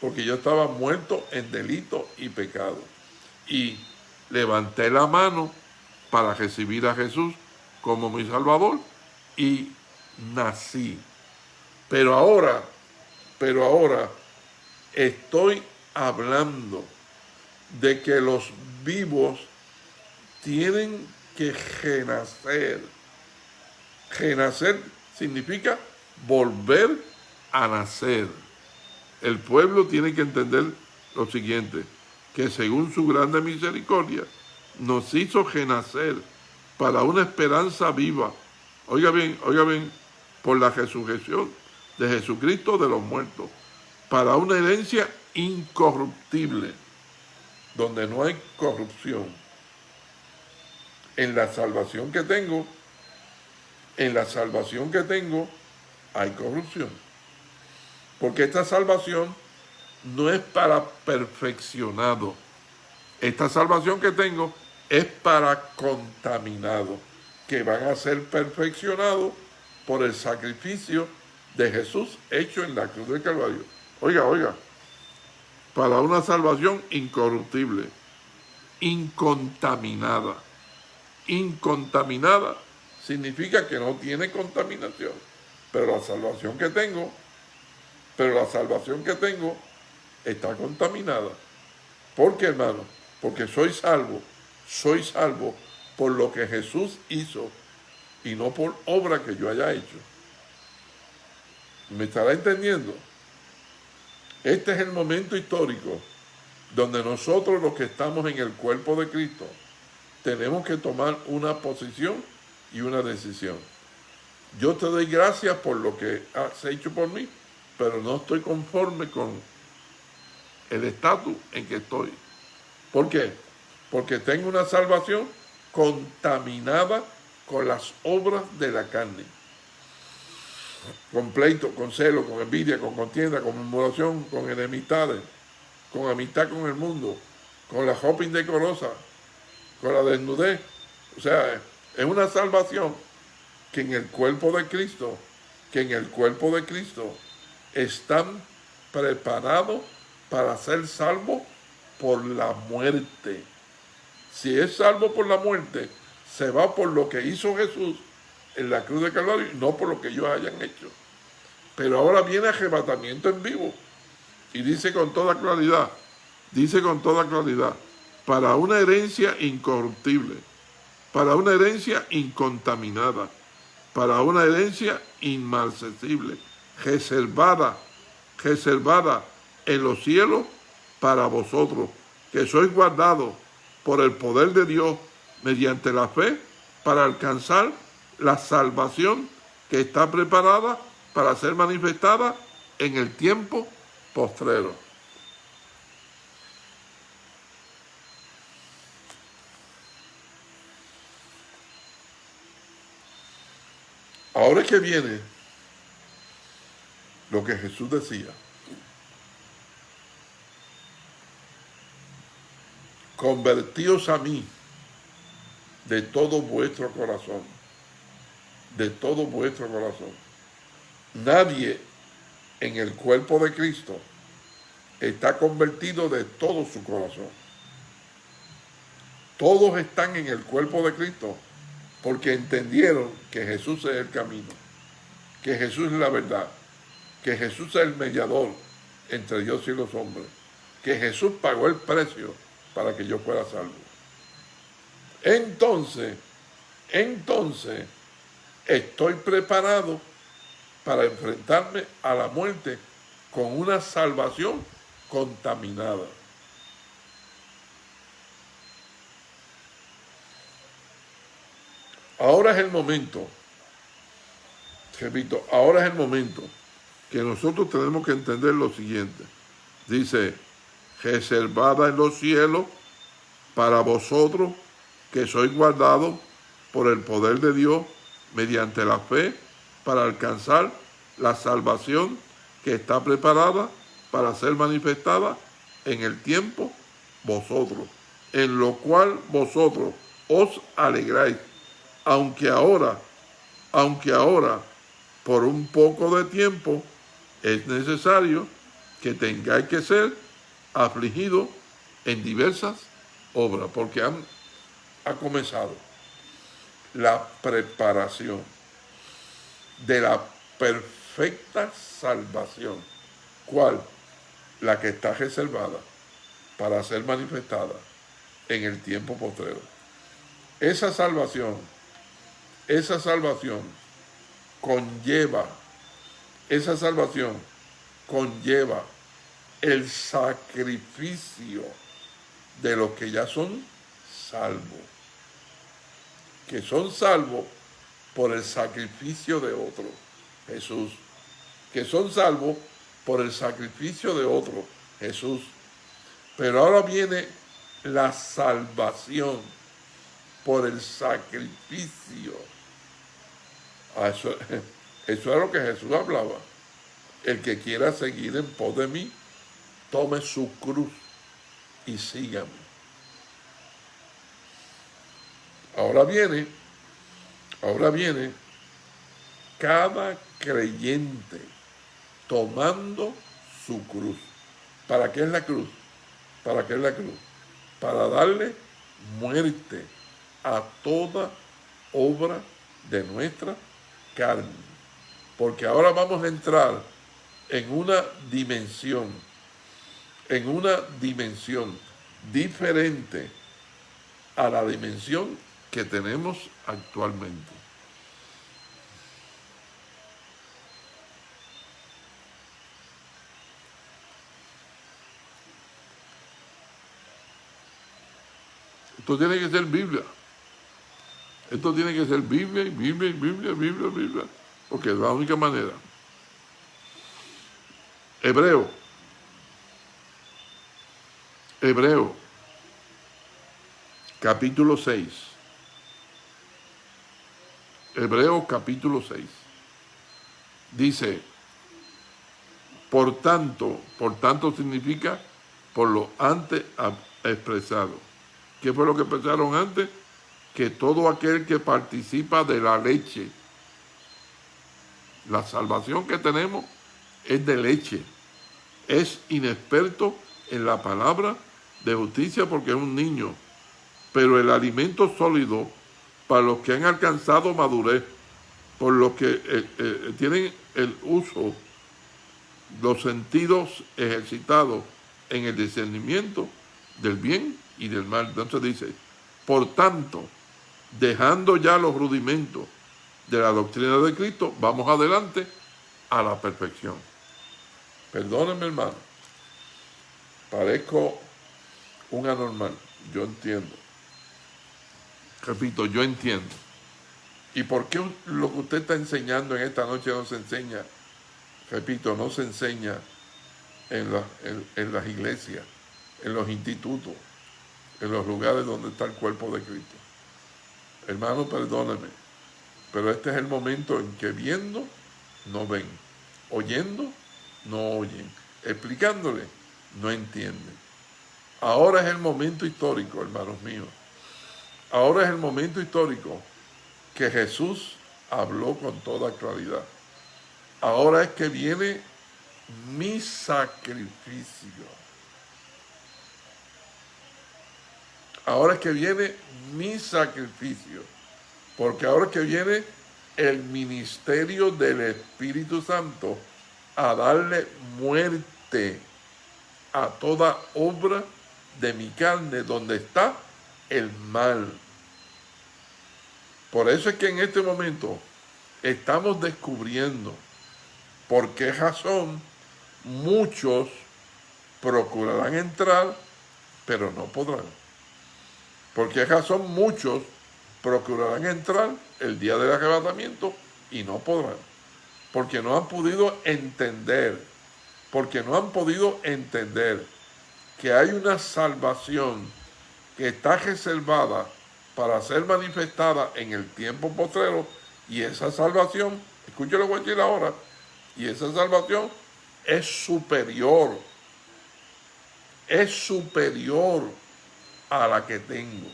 porque yo estaba muerto en delito y pecado. Y levanté la mano para recibir a Jesús como mi Salvador y nací. Pero ahora, pero ahora estoy hablando de que los vivos tienen que renacer. Renacer significa volver a nacer. El pueblo tiene que entender lo siguiente, que según su grande misericordia, nos hizo renacer para una esperanza viva. Oiga bien, oiga bien, por la resurrección de Jesucristo de los muertos, para una herencia incorruptible, donde no hay corrupción. En la salvación que tengo, en la salvación que tengo, hay corrupción. Porque esta salvación no es para perfeccionado. Esta salvación que tengo es para contaminados, que van a ser perfeccionados por el sacrificio de Jesús hecho en la cruz del Calvario. Oiga, oiga, para una salvación incorruptible, incontaminada. Incontaminada significa que no tiene contaminación. Pero la salvación que tengo, pero la salvación que tengo está contaminada. ¿Por qué, hermano? Porque soy salvo, soy salvo por lo que Jesús hizo y no por obra que yo haya hecho. ¿Me estará entendiendo? Este es el momento histórico donde nosotros los que estamos en el cuerpo de Cristo tenemos que tomar una posición y una decisión. Yo te doy gracias por lo que has hecho por mí, pero no estoy conforme con el estatus en que estoy. ¿Por qué? Porque tengo una salvación contaminada con las obras de la carne. Con pleito, con celo, con envidia, con contienda, con murmuración, con enemistades, con amistad con el mundo, con la ropa indecorosa, con la desnudez. O sea, es una salvación que en el cuerpo de Cristo, que en el cuerpo de Cristo están preparados para ser salvos por la muerte. Si es salvo por la muerte, se va por lo que hizo Jesús en la cruz de Calvario no por lo que ellos hayan hecho. Pero ahora viene arrebatamiento en vivo. Y dice con toda claridad, dice con toda claridad, para una herencia incorruptible, para una herencia incontaminada, para una herencia inmarcesible, reservada, reservada en los cielos para vosotros, que sois guardados por el poder de Dios mediante la fe para alcanzar la salvación que está preparada para ser manifestada en el tiempo postrero. Ahora que viene lo que Jesús decía. Convertíos a mí de todo vuestro corazón, de todo vuestro corazón. Nadie en el cuerpo de Cristo está convertido de todo su corazón. Todos están en el cuerpo de Cristo porque entendieron que Jesús es el camino, que Jesús es la verdad, que Jesús es el mediador entre Dios y los hombres, que Jesús pagó el precio para que yo fuera salvo. Entonces, entonces, estoy preparado para enfrentarme a la muerte con una salvación contaminada. Ahora es el momento, repito, ahora es el momento que nosotros tenemos que entender lo siguiente. Dice, reservada en los cielos para vosotros que sois guardados por el poder de Dios mediante la fe para alcanzar la salvación que está preparada para ser manifestada en el tiempo vosotros, en lo cual vosotros os alegráis, aunque ahora, aunque ahora, por un poco de tiempo, es necesario que tengáis que ser afligidos en diversas obras, porque han, ha comenzado la preparación de la perfecta salvación. ¿Cuál? La que está reservada para ser manifestada en el tiempo postrero. Esa salvación, esa salvación conlleva, esa salvación conlleva el sacrificio de los que ya son salvos, que son salvos por el sacrificio de otro, Jesús, que son salvos por el sacrificio de otro, Jesús. Pero ahora viene la salvación por el sacrificio. Ah, eso, eso es lo que Jesús hablaba. El que quiera seguir en pos de mí, tome su cruz y sígame. Ahora viene Ahora viene cada creyente tomando su cruz. ¿Para qué es la cruz? ¿Para qué es la cruz? Para darle muerte a toda obra de nuestra carne. Porque ahora vamos a entrar en una dimensión, en una dimensión diferente a la dimensión que tenemos actualmente. Esto tiene que ser Biblia. Esto tiene que ser Biblia y Biblia y Biblia, Biblia, Biblia. Porque es la única manera. Hebreo. Hebreo. Capítulo 6. Hebreo capítulo 6. Dice, por tanto, por tanto significa por lo antes expresado. ¿Qué fue lo que pensaron antes? Que todo aquel que participa de la leche, la salvación que tenemos es de leche. Es inexperto en la palabra de justicia porque es un niño. Pero el alimento sólido para los que han alcanzado madurez, por los que eh, eh, tienen el uso, los sentidos ejercitados en el discernimiento del bien y del mal. Entonces dice, por tanto, dejando ya los rudimentos de la doctrina de Cristo, vamos adelante a la perfección. Perdónenme, hermano. Parezco un anormal, yo entiendo. Repito, yo entiendo. ¿Y por qué lo que usted está enseñando en esta noche nos enseña repito, no se enseña en, en las iglesias, en los institutos, en los lugares donde está el cuerpo de Cristo. Hermano, perdóneme, pero este es el momento en que viendo, no ven, oyendo, no oyen, explicándole, no entienden. Ahora es el momento histórico, hermanos míos. Ahora es el momento histórico que Jesús habló con toda claridad. Ahora es que viene mi sacrificio. Ahora es que viene mi sacrificio. Porque ahora que viene el ministerio del Espíritu Santo a darle muerte a toda obra de mi carne donde está el mal. Por eso es que en este momento estamos descubriendo por qué razón muchos procurarán entrar, pero no podrán. Por qué razón muchos procurarán entrar el día del arrebatamiento y no podrán. Porque no han podido entender, porque no han podido entender que hay una salvación que está reservada para ser manifestada en el tiempo postrero y esa salvación, escúchelo lo voy a decir ahora, y esa salvación es superior, es superior a la que tengo,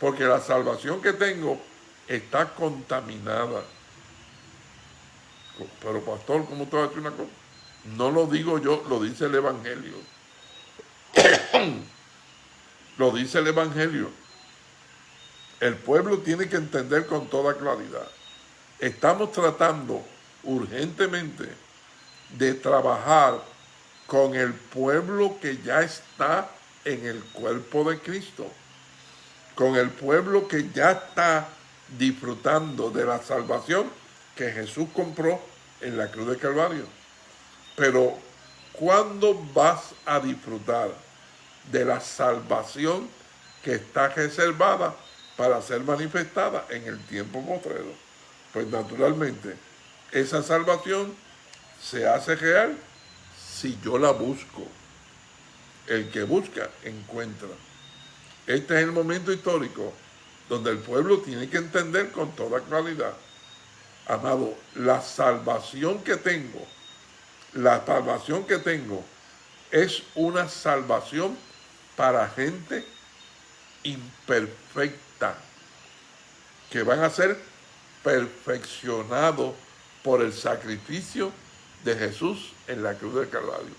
porque la salvación que tengo está contaminada. Pero pastor, ¿cómo te va a decir una cosa? No lo digo yo, lo dice el Evangelio. Lo dice el Evangelio. El pueblo tiene que entender con toda claridad. Estamos tratando urgentemente de trabajar con el pueblo que ya está en el cuerpo de Cristo, con el pueblo que ya está disfrutando de la salvación que Jesús compró en la cruz de Calvario. Pero, ¿cuándo vas a disfrutar de la salvación que está reservada para ser manifestada en el tiempo postrero. Pues naturalmente, esa salvación se hace real si yo la busco. El que busca, encuentra. Este es el momento histórico donde el pueblo tiene que entender con toda claridad. Amado, la salvación que tengo, la salvación que tengo es una salvación para gente imperfecta, que van a ser perfeccionados por el sacrificio de Jesús en la cruz del Calvario.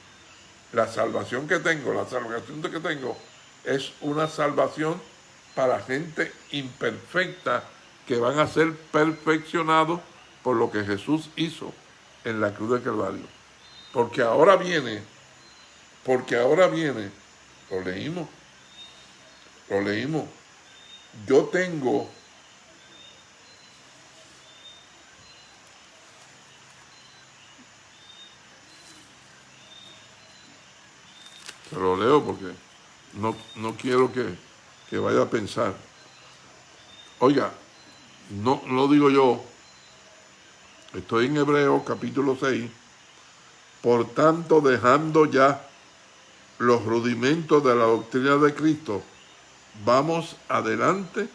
La salvación que tengo, la salvación que tengo, es una salvación para gente imperfecta que van a ser perfeccionados por lo que Jesús hizo en la cruz del Calvario. Porque ahora viene, porque ahora viene lo leímos. Lo leímos. Yo tengo Se lo leo porque no, no quiero que, que, vaya a pensar. Oiga, no lo digo yo. Estoy en Hebreo capítulo 6. Por tanto, dejando ya los rudimentos de la doctrina de Cristo, vamos adelante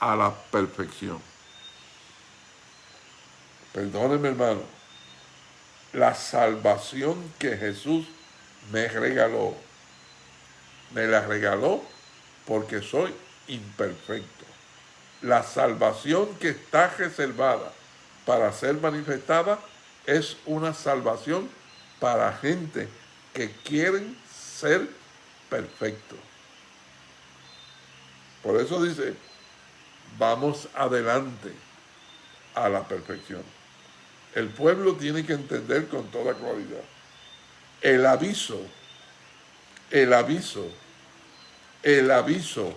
a la perfección. Perdóneme hermano, la salvación que Jesús me regaló, me la regaló porque soy imperfecto. La salvación que está reservada para ser manifestada es una salvación para gente que quieren ser perfecto. Por eso dice, vamos adelante a la perfección. El pueblo tiene que entender con toda claridad. El aviso, el aviso, el aviso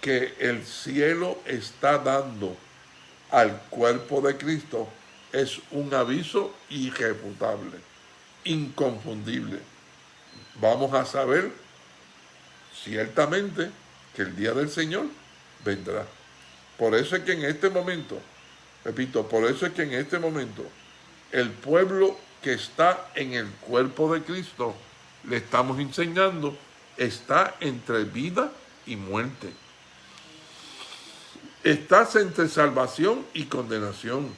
que el cielo está dando al cuerpo de Cristo es un aviso irrefutable, inconfundible vamos a saber ciertamente que el día del Señor vendrá. Por eso es que en este momento, repito, por eso es que en este momento el pueblo que está en el cuerpo de Cristo, le estamos enseñando, está entre vida y muerte. Estás entre salvación y condenación.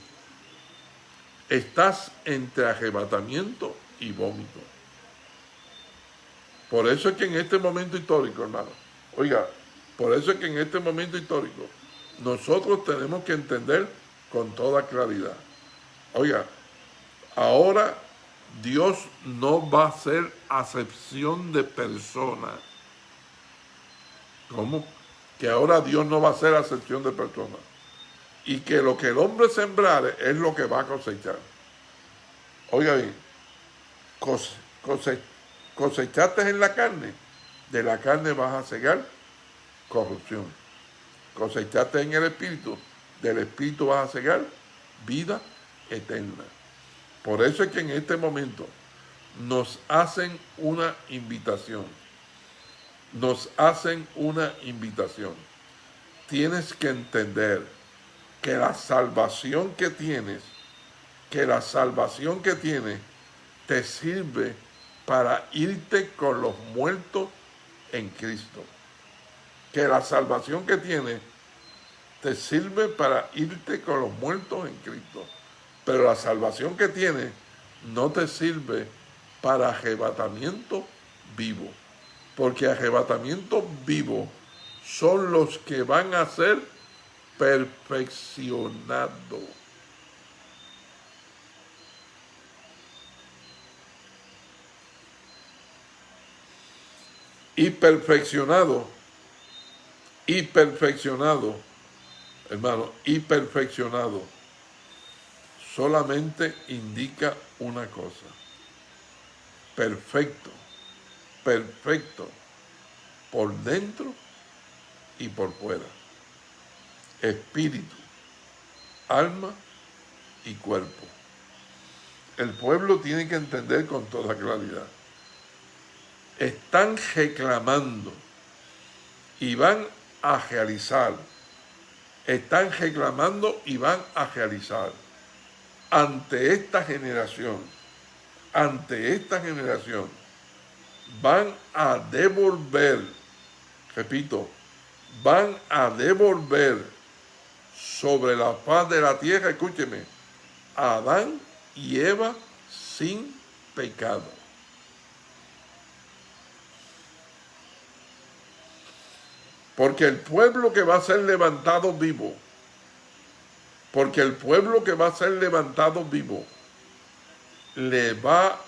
Estás entre arrebatamiento y vómito. Por eso es que en este momento histórico, hermano, oiga, por eso es que en este momento histórico nosotros tenemos que entender con toda claridad. Oiga, ahora Dios no va a hacer acepción de personas. ¿Cómo? Que ahora Dios no va a hacer acepción de personas. Y que lo que el hombre sembrare es lo que va a cosechar. Oiga bien, cosechaste en la carne, de la carne vas a cegar corrupción. Cosechaste en el espíritu, del espíritu vas a cegar vida eterna. Por eso es que en este momento nos hacen una invitación. Nos hacen una invitación. Tienes que entender que la salvación que tienes, que la salvación que tienes te sirve para irte con los muertos en Cristo. Que la salvación que tienes te sirve para irte con los muertos en Cristo. Pero la salvación que tienes no te sirve para arrebatamiento vivo. Porque arrebatamiento vivo son los que van a ser perfeccionados. y perfeccionado, y perfeccionado, hermano, y perfeccionado, solamente indica una cosa, perfecto, perfecto, por dentro y por fuera, espíritu, alma y cuerpo. El pueblo tiene que entender con toda claridad. Están reclamando y van a realizar, están reclamando y van a realizar ante esta generación, ante esta generación, van a devolver, repito, van a devolver sobre la paz de la tierra, escúcheme, Adán y Eva sin pecado. Porque el pueblo que va a ser levantado vivo, porque el pueblo que va a ser levantado vivo, le va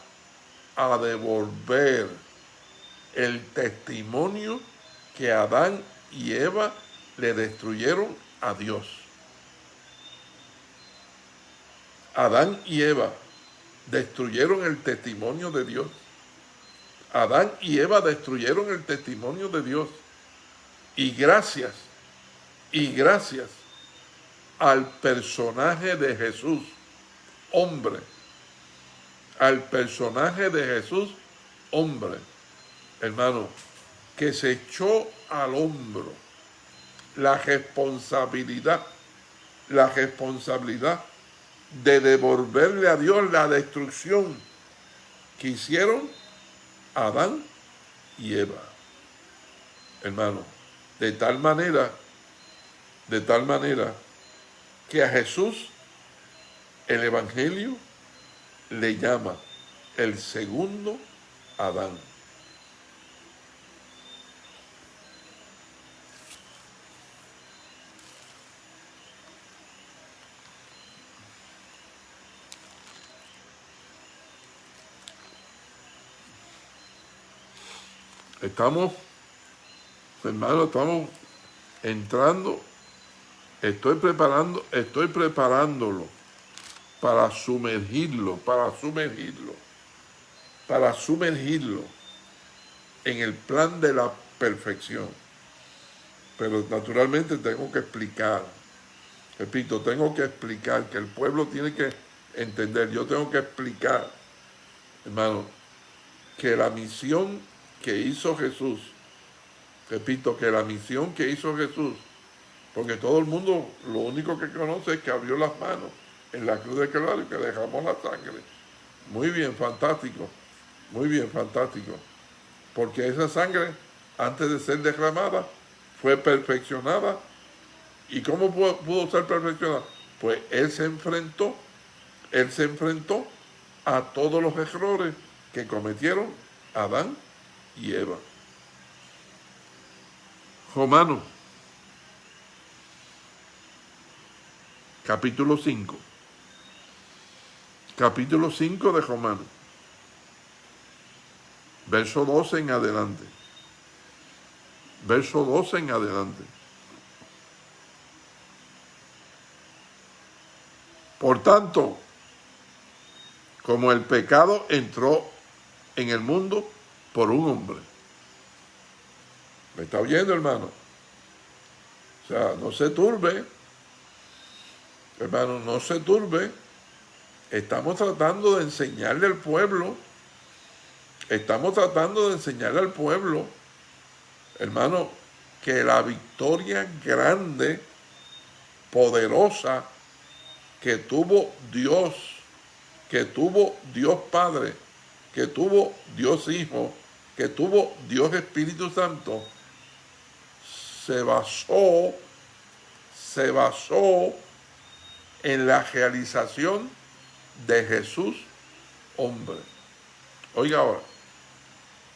a devolver el testimonio que Adán y Eva le destruyeron a Dios. Adán y Eva destruyeron el testimonio de Dios. Adán y Eva destruyeron el testimonio de Dios. Y gracias, y gracias al personaje de Jesús, hombre, al personaje de Jesús, hombre, hermano, que se echó al hombro la responsabilidad, la responsabilidad de devolverle a Dios la destrucción que hicieron Adán y Eva. Hermano, de tal manera, de tal manera que a Jesús el Evangelio le llama el segundo Adán. Estamos hermano, estamos entrando, estoy preparando, estoy preparándolo para sumergirlo, para sumergirlo, para sumergirlo en el plan de la perfección. Pero naturalmente tengo que explicar, repito, tengo que explicar que el pueblo tiene que entender, yo tengo que explicar, hermano, que la misión que hizo Jesús Repito que la misión que hizo Jesús, porque todo el mundo lo único que conoce es que abrió las manos en la cruz de Calvario que dejamos la sangre. Muy bien, fantástico. Muy bien, fantástico. Porque esa sangre, antes de ser derramada, fue perfeccionada. ¿Y cómo pudo, pudo ser perfeccionada? Pues Él se enfrentó, Él se enfrentó a todos los errores que cometieron Adán y Eva. Romanos, capítulo 5. Capítulo 5 de Romanos. Verso 12 en adelante. Verso 12 en adelante. Por tanto, como el pecado entró en el mundo por un hombre. ¿Me está oyendo, hermano? O sea, no se turbe. Hermano, no se turbe. Estamos tratando de enseñarle al pueblo. Estamos tratando de enseñarle al pueblo, hermano, que la victoria grande, poderosa, que tuvo Dios, que tuvo Dios Padre, que tuvo Dios Hijo, que tuvo Dios Espíritu Santo, se basó, se basó en la realización de Jesús, hombre. Oiga ahora,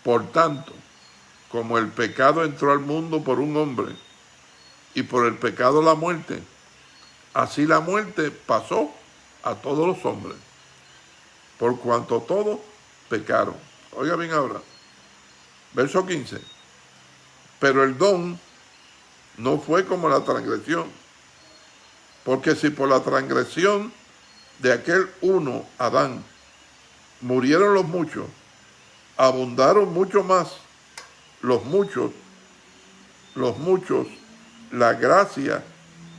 por tanto, como el pecado entró al mundo por un hombre y por el pecado la muerte, así la muerte pasó a todos los hombres, por cuanto todos pecaron. Oiga bien ahora, verso 15. Pero el don no fue como la transgresión, porque si por la transgresión de aquel uno, Adán, murieron los muchos, abundaron mucho más los muchos, los muchos, la gracia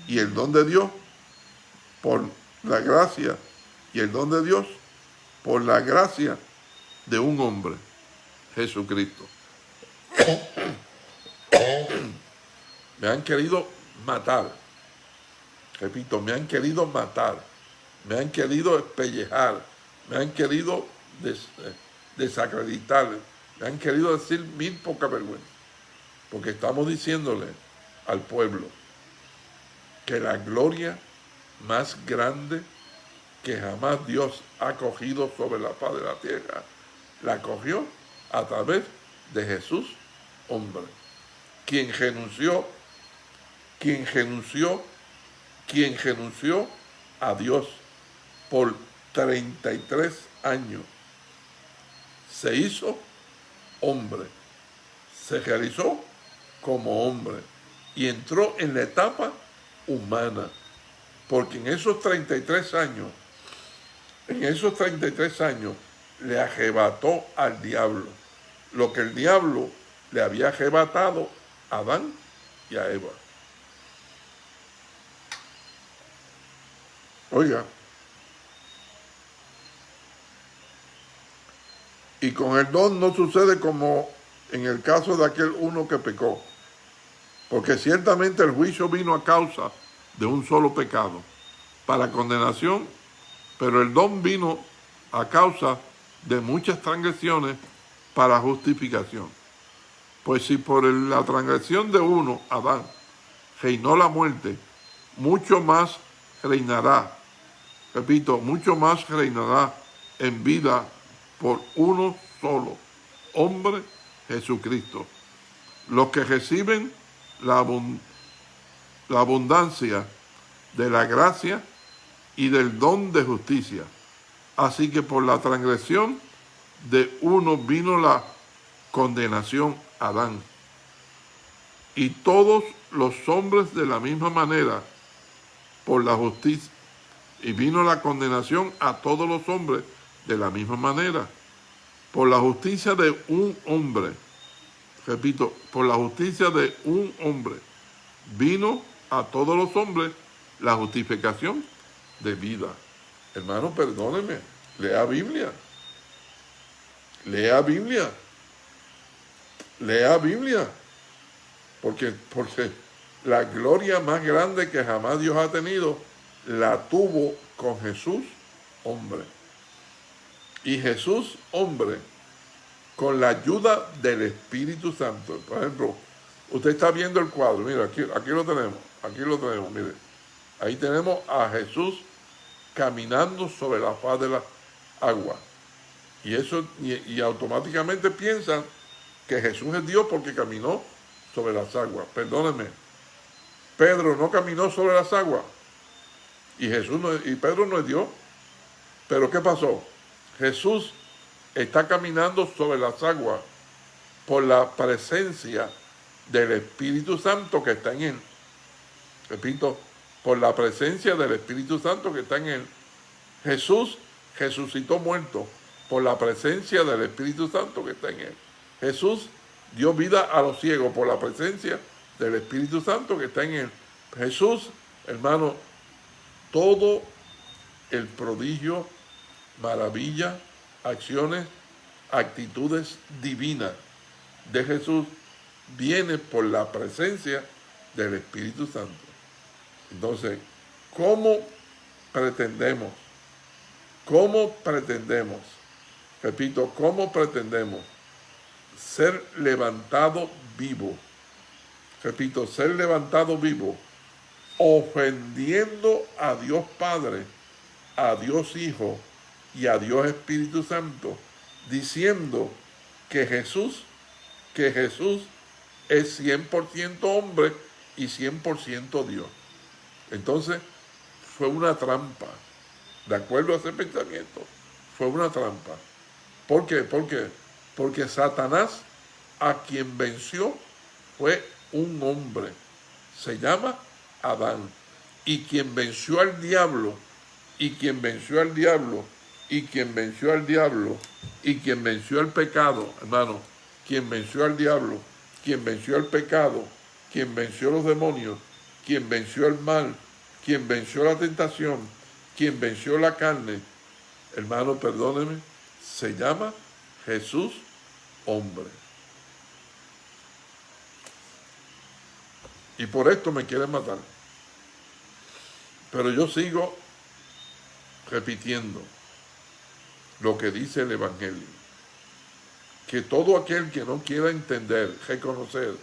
y el don de Dios, por la gracia y el don de Dios, por la gracia de un hombre, Jesucristo. me han querido matar, repito, me han querido matar me han querido espellejar, me han querido eh, desacreditar, me han querido decir mil poca vergüenza, porque estamos diciéndole al pueblo que la gloria más grande que jamás Dios ha cogido sobre la paz de la tierra, la cogió a través de Jesús, hombre, quien renunció, quien renunció, quien renunció a Dios por 33 años. Se hizo hombre, se realizó como hombre y entró en la etapa humana. Porque en esos 33 años, en esos 33 años, le arrebató al diablo lo que el diablo le había arrebatado a Adán y a Eva. Oiga, Y con el don no sucede como en el caso de aquel uno que pecó, porque ciertamente el juicio vino a causa de un solo pecado, para condenación, pero el don vino a causa de muchas transgresiones para justificación. Pues si por la transgresión de uno, Adán, reinó la muerte, mucho más reinará, repito, mucho más reinará en vida por uno solo, hombre Jesucristo. Los que reciben la, abundancia de la gracia y del don de justicia. Así que por la transgresión de uno vino la condenación a Adán. Y todos los hombres de la misma manera, por la justicia. Y vino la condenación a todos los hombres de la misma manera, por la justicia de un hombre, repito, por la justicia de un hombre, vino a todos los hombres la justificación de vida. Hermano, perdóneme, lea Biblia. Lea Biblia. Lea Biblia. Porque, porque la gloria más grande que jamás Dios ha tenido, la tuvo con Jesús, hombre. Y Jesús, hombre, con la ayuda del Espíritu Santo. Por ejemplo, usted está viendo el cuadro, mira, aquí, aquí lo tenemos, aquí lo tenemos, mire. Ahí tenemos a Jesús caminando sobre la faz de la agua. Y eso, y, automáticamente piensan que Jesús es Dios porque caminó sobre las aguas. Perdónenme, Pedro no caminó sobre las aguas. Y Jesús y Pedro no es Dios. Pero ¿qué pasó? Jesús está caminando sobre las aguas por la presencia del Espíritu Santo que está en él. Repito, por la presencia del Espíritu Santo que está en él. Jesús resucitó muerto por la presencia del Espíritu Santo que está en él. Jesús dio vida a los ciegos por la presencia del Espíritu Santo que está en él. Jesús, hermano, todo el prodigio, maravilla, acciones, actitudes divinas de Jesús viene por la presencia del Espíritu Santo. Entonces, ¿cómo pretendemos? ¿Cómo pretendemos? Repito, ¿cómo pretendemos ser levantado vivo? Repito, ser levantado vivo, ofendiendo a Dios Padre, a Dios Hijo, y a Dios Espíritu Santo, diciendo que Jesús, que Jesús es 100% hombre y 100% Dios. Entonces, fue una trampa. De acuerdo a ese pensamiento, fue una trampa. ¿Por qué? ¿Por qué? Porque Satanás, a quien venció, fue un hombre. Se llama Adán. Y quien venció al diablo, y quien venció al diablo y quien venció al diablo y quien venció el pecado, hermano, quien venció al diablo, quien venció el pecado, quien venció los demonios, quien venció el mal, quien venció la tentación, quien venció la carne, hermano, perdóneme, se llama Jesús hombre. Y por esto me quieren matar. Pero yo sigo repitiendo lo que dice el Evangelio. Que todo aquel que no quiera entender, reconocer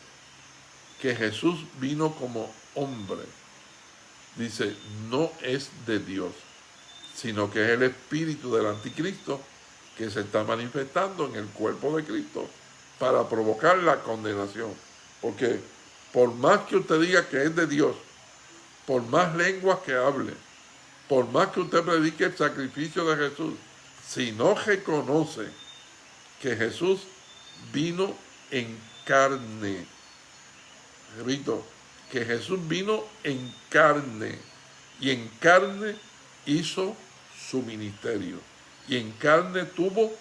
que Jesús vino como hombre, dice, no es de Dios, sino que es el espíritu del anticristo que se está manifestando en el cuerpo de Cristo para provocar la condenación. Porque por más que usted diga que es de Dios, por más lenguas que hable, por más que usted predique el sacrificio de Jesús, si no reconoce que Jesús vino en carne, repito, que Jesús vino en carne y en carne hizo su ministerio y en carne tuvo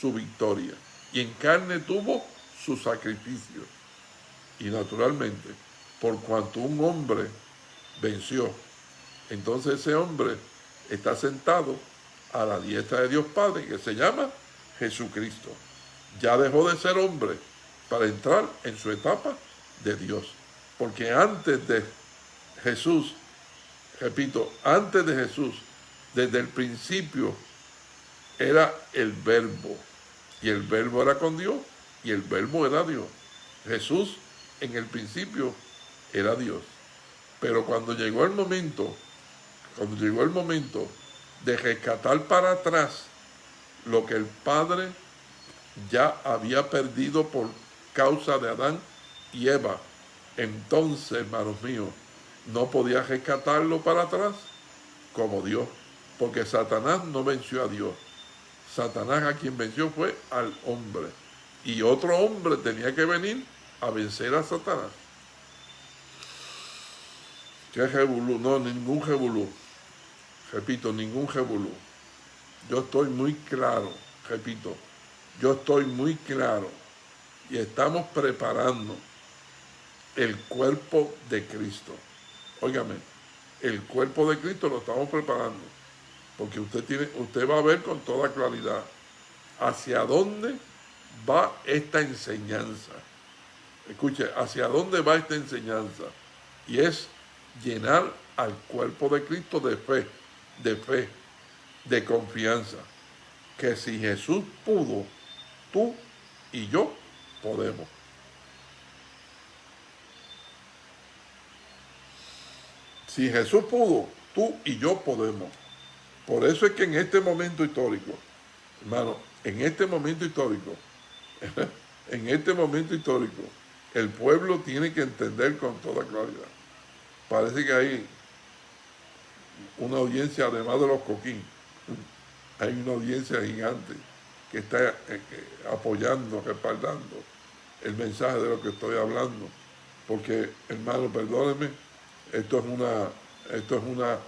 su victoria y en carne tuvo su sacrificio. Y naturalmente, por cuanto un hombre venció, entonces ese hombre está sentado a la diestra de Dios Padre, que se llama Jesucristo. Ya dejó de ser hombre para entrar en su etapa de Dios. Porque antes de Jesús, repito, antes de Jesús, desde el principio, era el verbo. Y el verbo era con Dios y el verbo era Dios. Jesús en el principio era Dios. Pero cuando llegó el momento, cuando llegó el momento de rescatar para atrás lo que el Padre ya había perdido por causa de Adán y Eva. Entonces, hermanos míos, no podía rescatarlo para atrás como Dios, porque Satanás no venció a Dios. Satanás a quien venció fue al hombre. Y otro hombre tenía que venir a vencer a Satanás. ¿Qué jebulú? No, ningún jebulú repito, ningún revolú. Yo estoy muy claro, repito, yo estoy muy claro y estamos preparando el cuerpo de Cristo. Óigame, el cuerpo de Cristo lo estamos preparando porque usted, tiene, usted va a ver con toda claridad hacia dónde va esta enseñanza. Escuche, hacia dónde va esta enseñanza. Y es llenar al cuerpo de Cristo de fe de fe, de confianza. que si Jesús pudo, tú y yo podemos. Si Jesús pudo, tú y yo podemos. Por eso es que en este momento histórico, hermano, en este momento histórico, en este momento histórico, el pueblo tiene que entender con toda claridad. Parece que hay una audiencia, además de los coquín, hay una audiencia gigante que está eh, eh, apoyando, respaldando el mensaje de lo que estoy hablando. Porque, hermano, perdónenme, esto es una, esto es una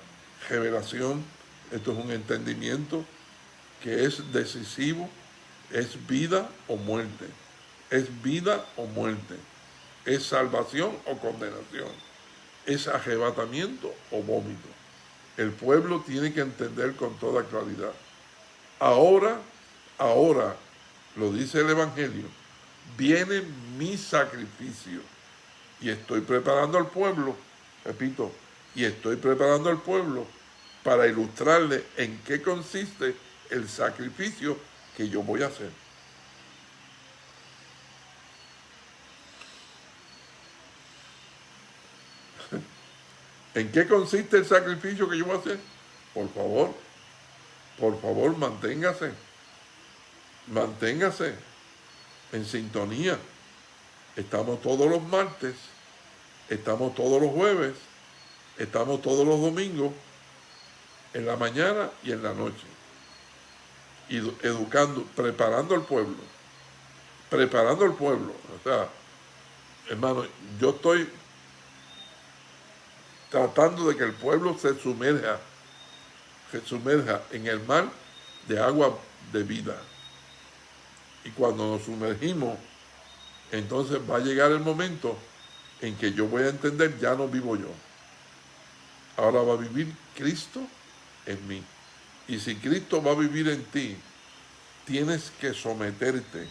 revelación, esto es un entendimiento que es decisivo, es vida o muerte, es vida o muerte, es salvación o condenación, es arrebatamiento o vómito. El pueblo tiene que entender con toda claridad. Ahora, ahora, lo dice el Evangelio, viene mi sacrificio y estoy preparando al pueblo, repito, y estoy preparando al pueblo para ilustrarle en qué consiste el sacrificio que yo voy a hacer. ¿En qué consiste el sacrificio que yo voy a hacer? Por favor, por favor, manténgase, manténgase en sintonía. Estamos todos los martes, estamos todos los jueves, estamos todos los domingos, en la mañana y en la noche. Educando, preparando al pueblo, preparando al pueblo. O sea, hermano, yo estoy tratando de que el pueblo se sumerja, se sumerja en el mar de agua de vida. Y cuando nos sumergimos, entonces va a llegar el momento en que yo voy a entender, ya no vivo yo. Ahora va a vivir Cristo en mí. Y si Cristo va a vivir en ti, tienes que someterte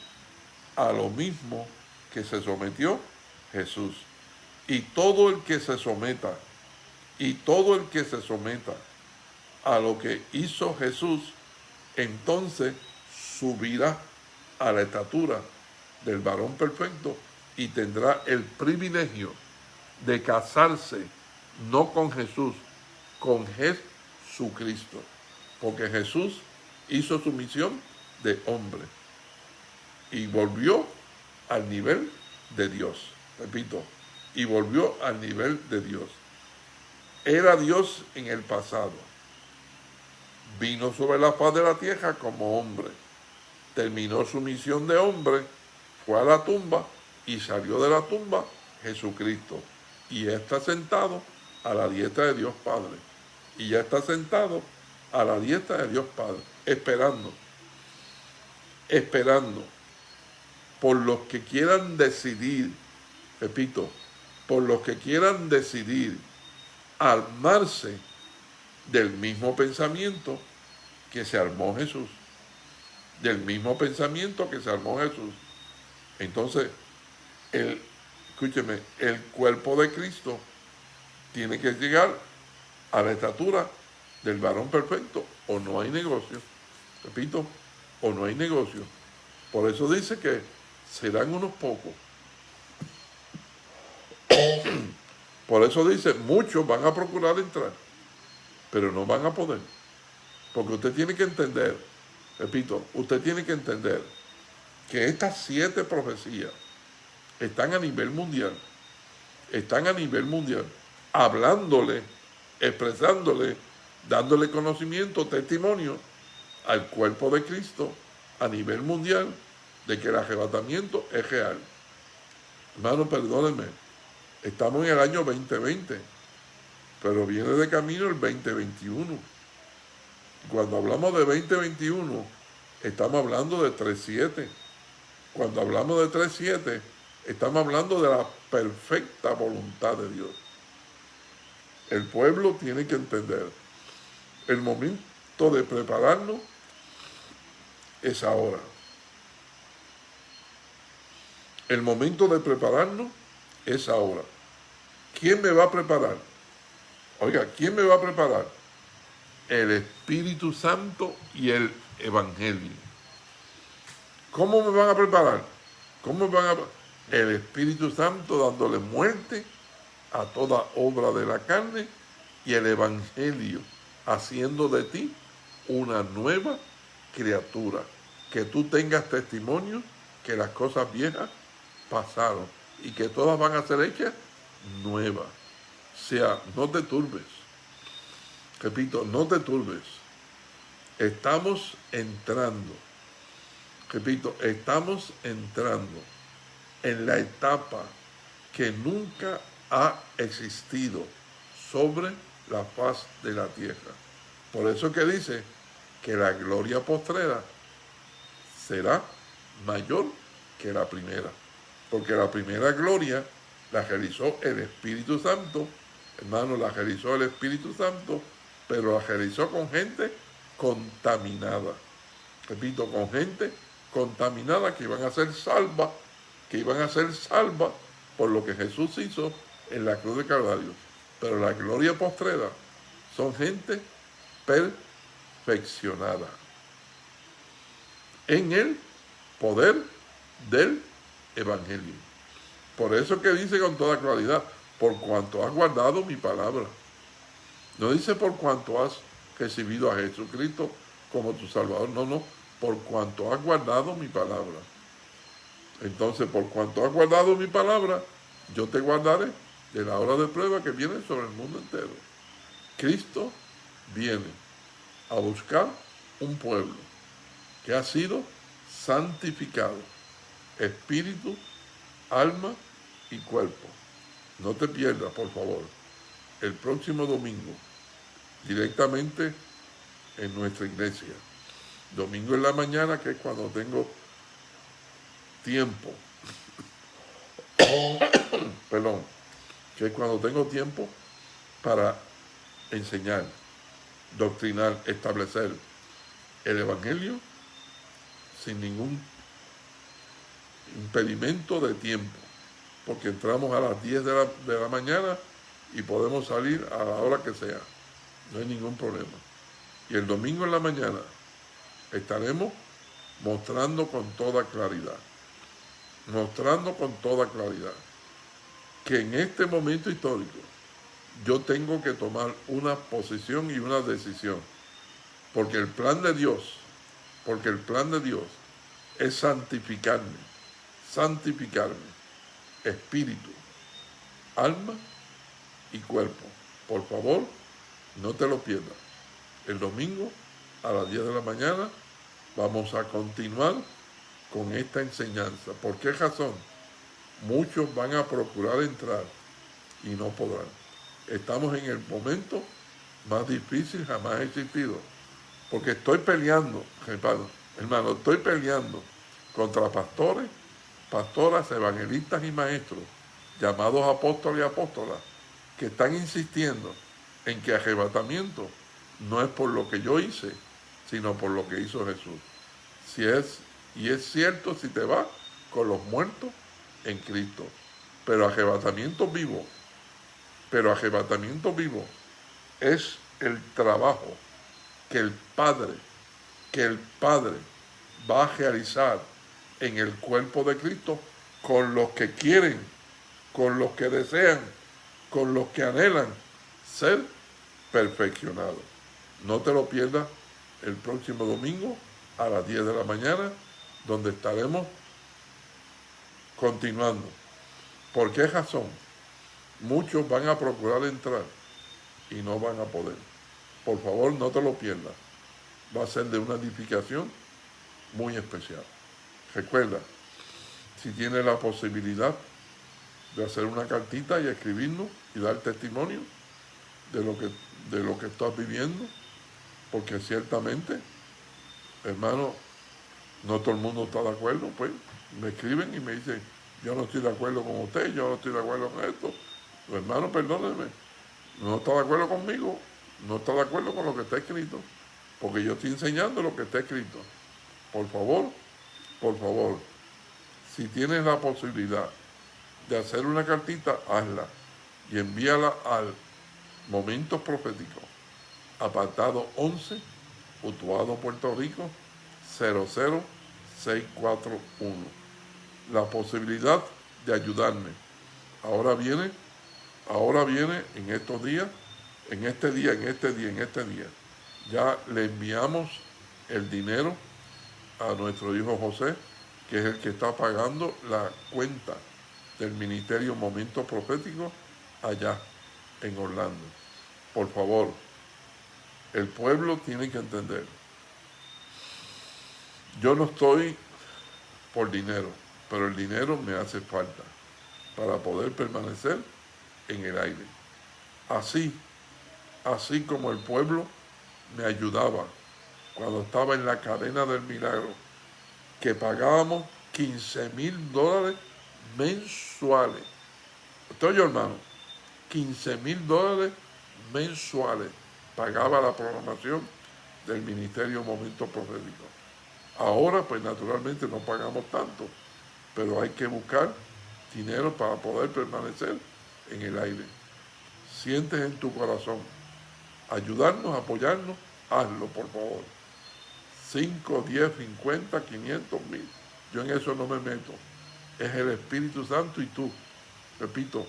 a lo mismo que se sometió Jesús. Y todo el que se someta y todo el que se someta a lo que hizo Jesús, entonces subirá a la estatura del varón perfecto y tendrá el privilegio de casarse no con Jesús, con Jesucristo. Porque Jesús hizo su misión de hombre y volvió al nivel de Dios. Repito, y volvió al nivel de Dios. Era Dios en el pasado. Vino sobre la faz de la tierra como hombre. Terminó su misión de hombre, fue a la tumba y salió de la tumba Jesucristo. Y está sentado a la diestra de Dios Padre. Y ya está sentado a la diestra de Dios Padre, esperando, esperando por los que quieran decidir, repito, por los que quieran decidir armarse del mismo pensamiento que se armó Jesús. Del mismo pensamiento que se armó Jesús. Entonces, el, escúcheme, el cuerpo de Cristo tiene que llegar a la estatura del varón perfecto o no hay negocio. Repito, o no hay negocio. Por eso dice que serán unos pocos Por eso dice, muchos van a procurar entrar, pero no van a poder. Porque usted tiene que entender, repito, usted tiene que entender que estas siete profecías están a nivel mundial, están a nivel mundial, hablándole, expresándole, dándole conocimiento, testimonio al cuerpo de Cristo a nivel mundial de que el arrebatamiento es real. Hermano, perdónenme, Estamos en el año 2020, pero viene de camino el 2021. Cuando hablamos de 2021, estamos hablando de 3.7. Cuando hablamos de 3.7, estamos hablando de la perfecta voluntad de Dios. El pueblo tiene que entender, el momento de prepararnos es ahora. El momento de prepararnos es ahora. ¿Quién me va a preparar? Oiga, ¿quién me va a preparar? El Espíritu Santo y el evangelio. ¿Cómo me van a preparar? ¿Cómo me van a El Espíritu Santo dándole muerte a toda obra de la carne y el Evangelio haciendo de ti una nueva criatura. Que tú tengas testimonio que las cosas viejas pasaron y que todas van a ser hechas nuevas. O sea, no te turbes. Repito, no te turbes. Estamos entrando. Repito, estamos entrando en la etapa que nunca ha existido sobre la faz de la tierra. Por eso que dice que la gloria postrera será mayor que la primera. Porque la primera gloria la realizó el Espíritu Santo, hermano, la realizó el Espíritu Santo, pero la realizó con gente contaminada. Repito, con gente contaminada que iban a ser salva, que iban a ser salva por lo que Jesús hizo en la cruz de Calvario. Pero la gloria postrera son gente perfeccionada en el poder del Evangelio. Por eso que dice con toda claridad, por cuanto has guardado mi palabra. No dice por cuanto has recibido a Jesucristo como tu Salvador, no, no, por cuanto has guardado mi palabra. Entonces, por cuanto has guardado mi palabra, yo te guardaré de la hora de prueba que viene sobre el mundo entero. Cristo viene a buscar un pueblo que ha sido santificado, espíritu, alma y cuerpo. No te pierdas, por favor, el próximo domingo, directamente en nuestra iglesia. Domingo en la mañana, que es cuando tengo tiempo. Perdón que es cuando tengo tiempo para enseñar, doctrinar, establecer el Evangelio sin ningún impedimento de tiempo, porque entramos a las 10 de la, de la mañana y podemos salir a la hora que sea, no hay ningún problema. Y el domingo en la mañana estaremos mostrando con toda claridad, mostrando con toda claridad que en este momento histórico yo tengo que tomar una posición y una decisión. Porque el plan de Dios, porque el plan de Dios es santificarme, santificarme, espíritu, alma y cuerpo. Por favor, no te lo pierdas. El domingo a las 10 de la mañana vamos a continuar con esta enseñanza. ¿Por qué razón? muchos van a procurar entrar y no podrán. Estamos en el momento más difícil jamás existido. Porque estoy peleando, hermano, hermano, estoy peleando contra pastores, pastoras, evangelistas y maestros, llamados apóstoles y apóstolas, que están insistiendo en que arrebatamiento no es por lo que yo hice, sino por lo que hizo Jesús. Si es, y es cierto si te vas con los muertos en Cristo. Pero arrebatamiento vivo, pero arrebatamiento vivo es el trabajo que el Padre, que el Padre va a realizar en el cuerpo de Cristo con los que quieren, con los que desean, con los que anhelan ser perfeccionados. No te lo pierdas el próximo domingo a las 10 de la mañana, donde estaremos Continuando. ¿Por qué razón? Muchos van a procurar entrar y no van a poder. Por favor, no te lo pierdas. Va a ser de una edificación muy especial. Recuerda, si tienes la posibilidad de hacer una cartita y escribirnos y dar testimonio de lo que, de lo que estás viviendo, porque ciertamente, hermano, no todo el mundo está de acuerdo, pues me escriben y me dicen, yo no estoy de acuerdo con usted, yo no estoy de acuerdo con esto. hermano, perdónenme, no está de acuerdo conmigo, no está de acuerdo con lo que está escrito, porque yo estoy enseñando lo que está escrito. Por favor, por favor, si tienes la posibilidad de hacer una cartita, hazla y envíala al Momentos Proféticos, apartado 11, Utuado, Puerto Rico, 00641. La posibilidad de ayudarme. Ahora viene, ahora viene en estos días, en este día, en este día, en este día. Ya le enviamos el dinero a nuestro hijo José, que es el que está pagando la cuenta del Ministerio Momento Profético allá en Orlando. Por favor, el pueblo tiene que entender. Yo no estoy por dinero, pero el dinero me hace falta para poder permanecer en el aire. Así, así como el pueblo me ayudaba cuando estaba en la cadena del milagro, que pagábamos 15 mil dólares mensuales. ¿Usted oye, hermano? 15 mil dólares mensuales pagaba la programación del Ministerio Momento Profético. Ahora, pues naturalmente no pagamos tanto, pero hay que buscar dinero para poder permanecer en el aire. Sientes en tu corazón ayudarnos, apoyarnos, hazlo por favor. 5, 10, 50, 500 mil. Yo en eso no me meto. Es el Espíritu Santo y tú. Repito,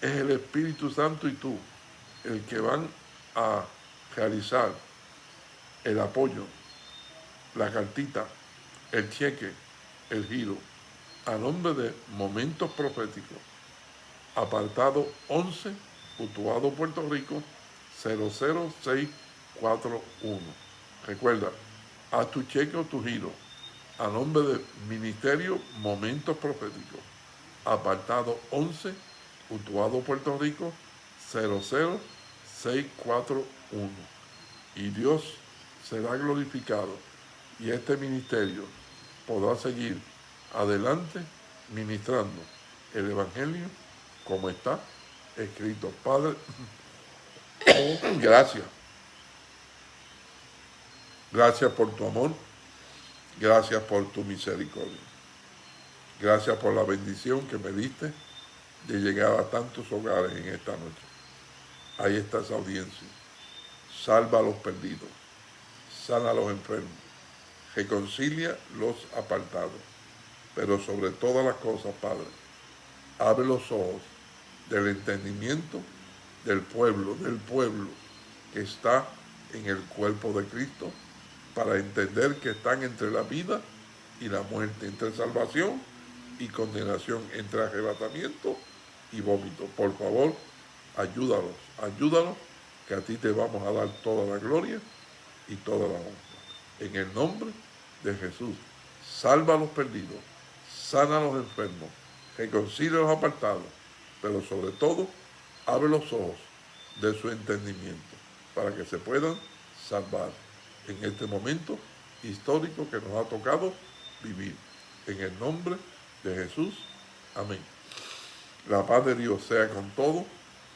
es el Espíritu Santo y tú el que van a realizar el apoyo, la cartita, el cheque, el giro, a nombre de Momentos Proféticos, apartado 11, Utuado, Puerto Rico, 00641. Recuerda, a tu cheque o tu giro, a nombre de Ministerio Momentos Proféticos, apartado 11, Utuado, Puerto Rico, 00641. Y Dios será glorificado y este ministerio podrá seguir adelante ministrando el Evangelio como está escrito. Padre, gracias. Gracias por tu amor. Gracias por tu misericordia. Gracias por la bendición que me diste de llegar a tantos hogares en esta noche. Ahí está esa audiencia. Salva a los perdidos. Sana a los enfermos. Reconcilia los apartados. Pero sobre todas las cosas, Padre, abre los ojos del entendimiento del pueblo, del pueblo que está en el cuerpo de Cristo, para entender que están entre la vida y la muerte, entre salvación y condenación, entre arrebatamiento y vómito. Por favor, ayúdalos, ayúdalos, que a ti te vamos a dar toda la gloria y toda la honra. En el nombre de Jesús, salva a los perdidos, sana a los enfermos, reconcilia a los apartados, pero sobre todo, abre los ojos de su entendimiento para que se puedan salvar en este momento histórico que nos ha tocado vivir. En el nombre de Jesús. Amén. La paz de Dios sea con todos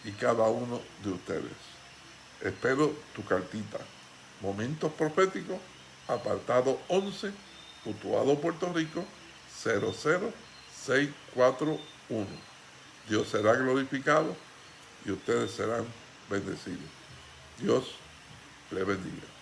y cada uno de ustedes. Espero tu cartita. Momentos proféticos, apartado 11, Utuado, Puerto Rico, 00641. Dios será glorificado y ustedes serán bendecidos. Dios le bendiga.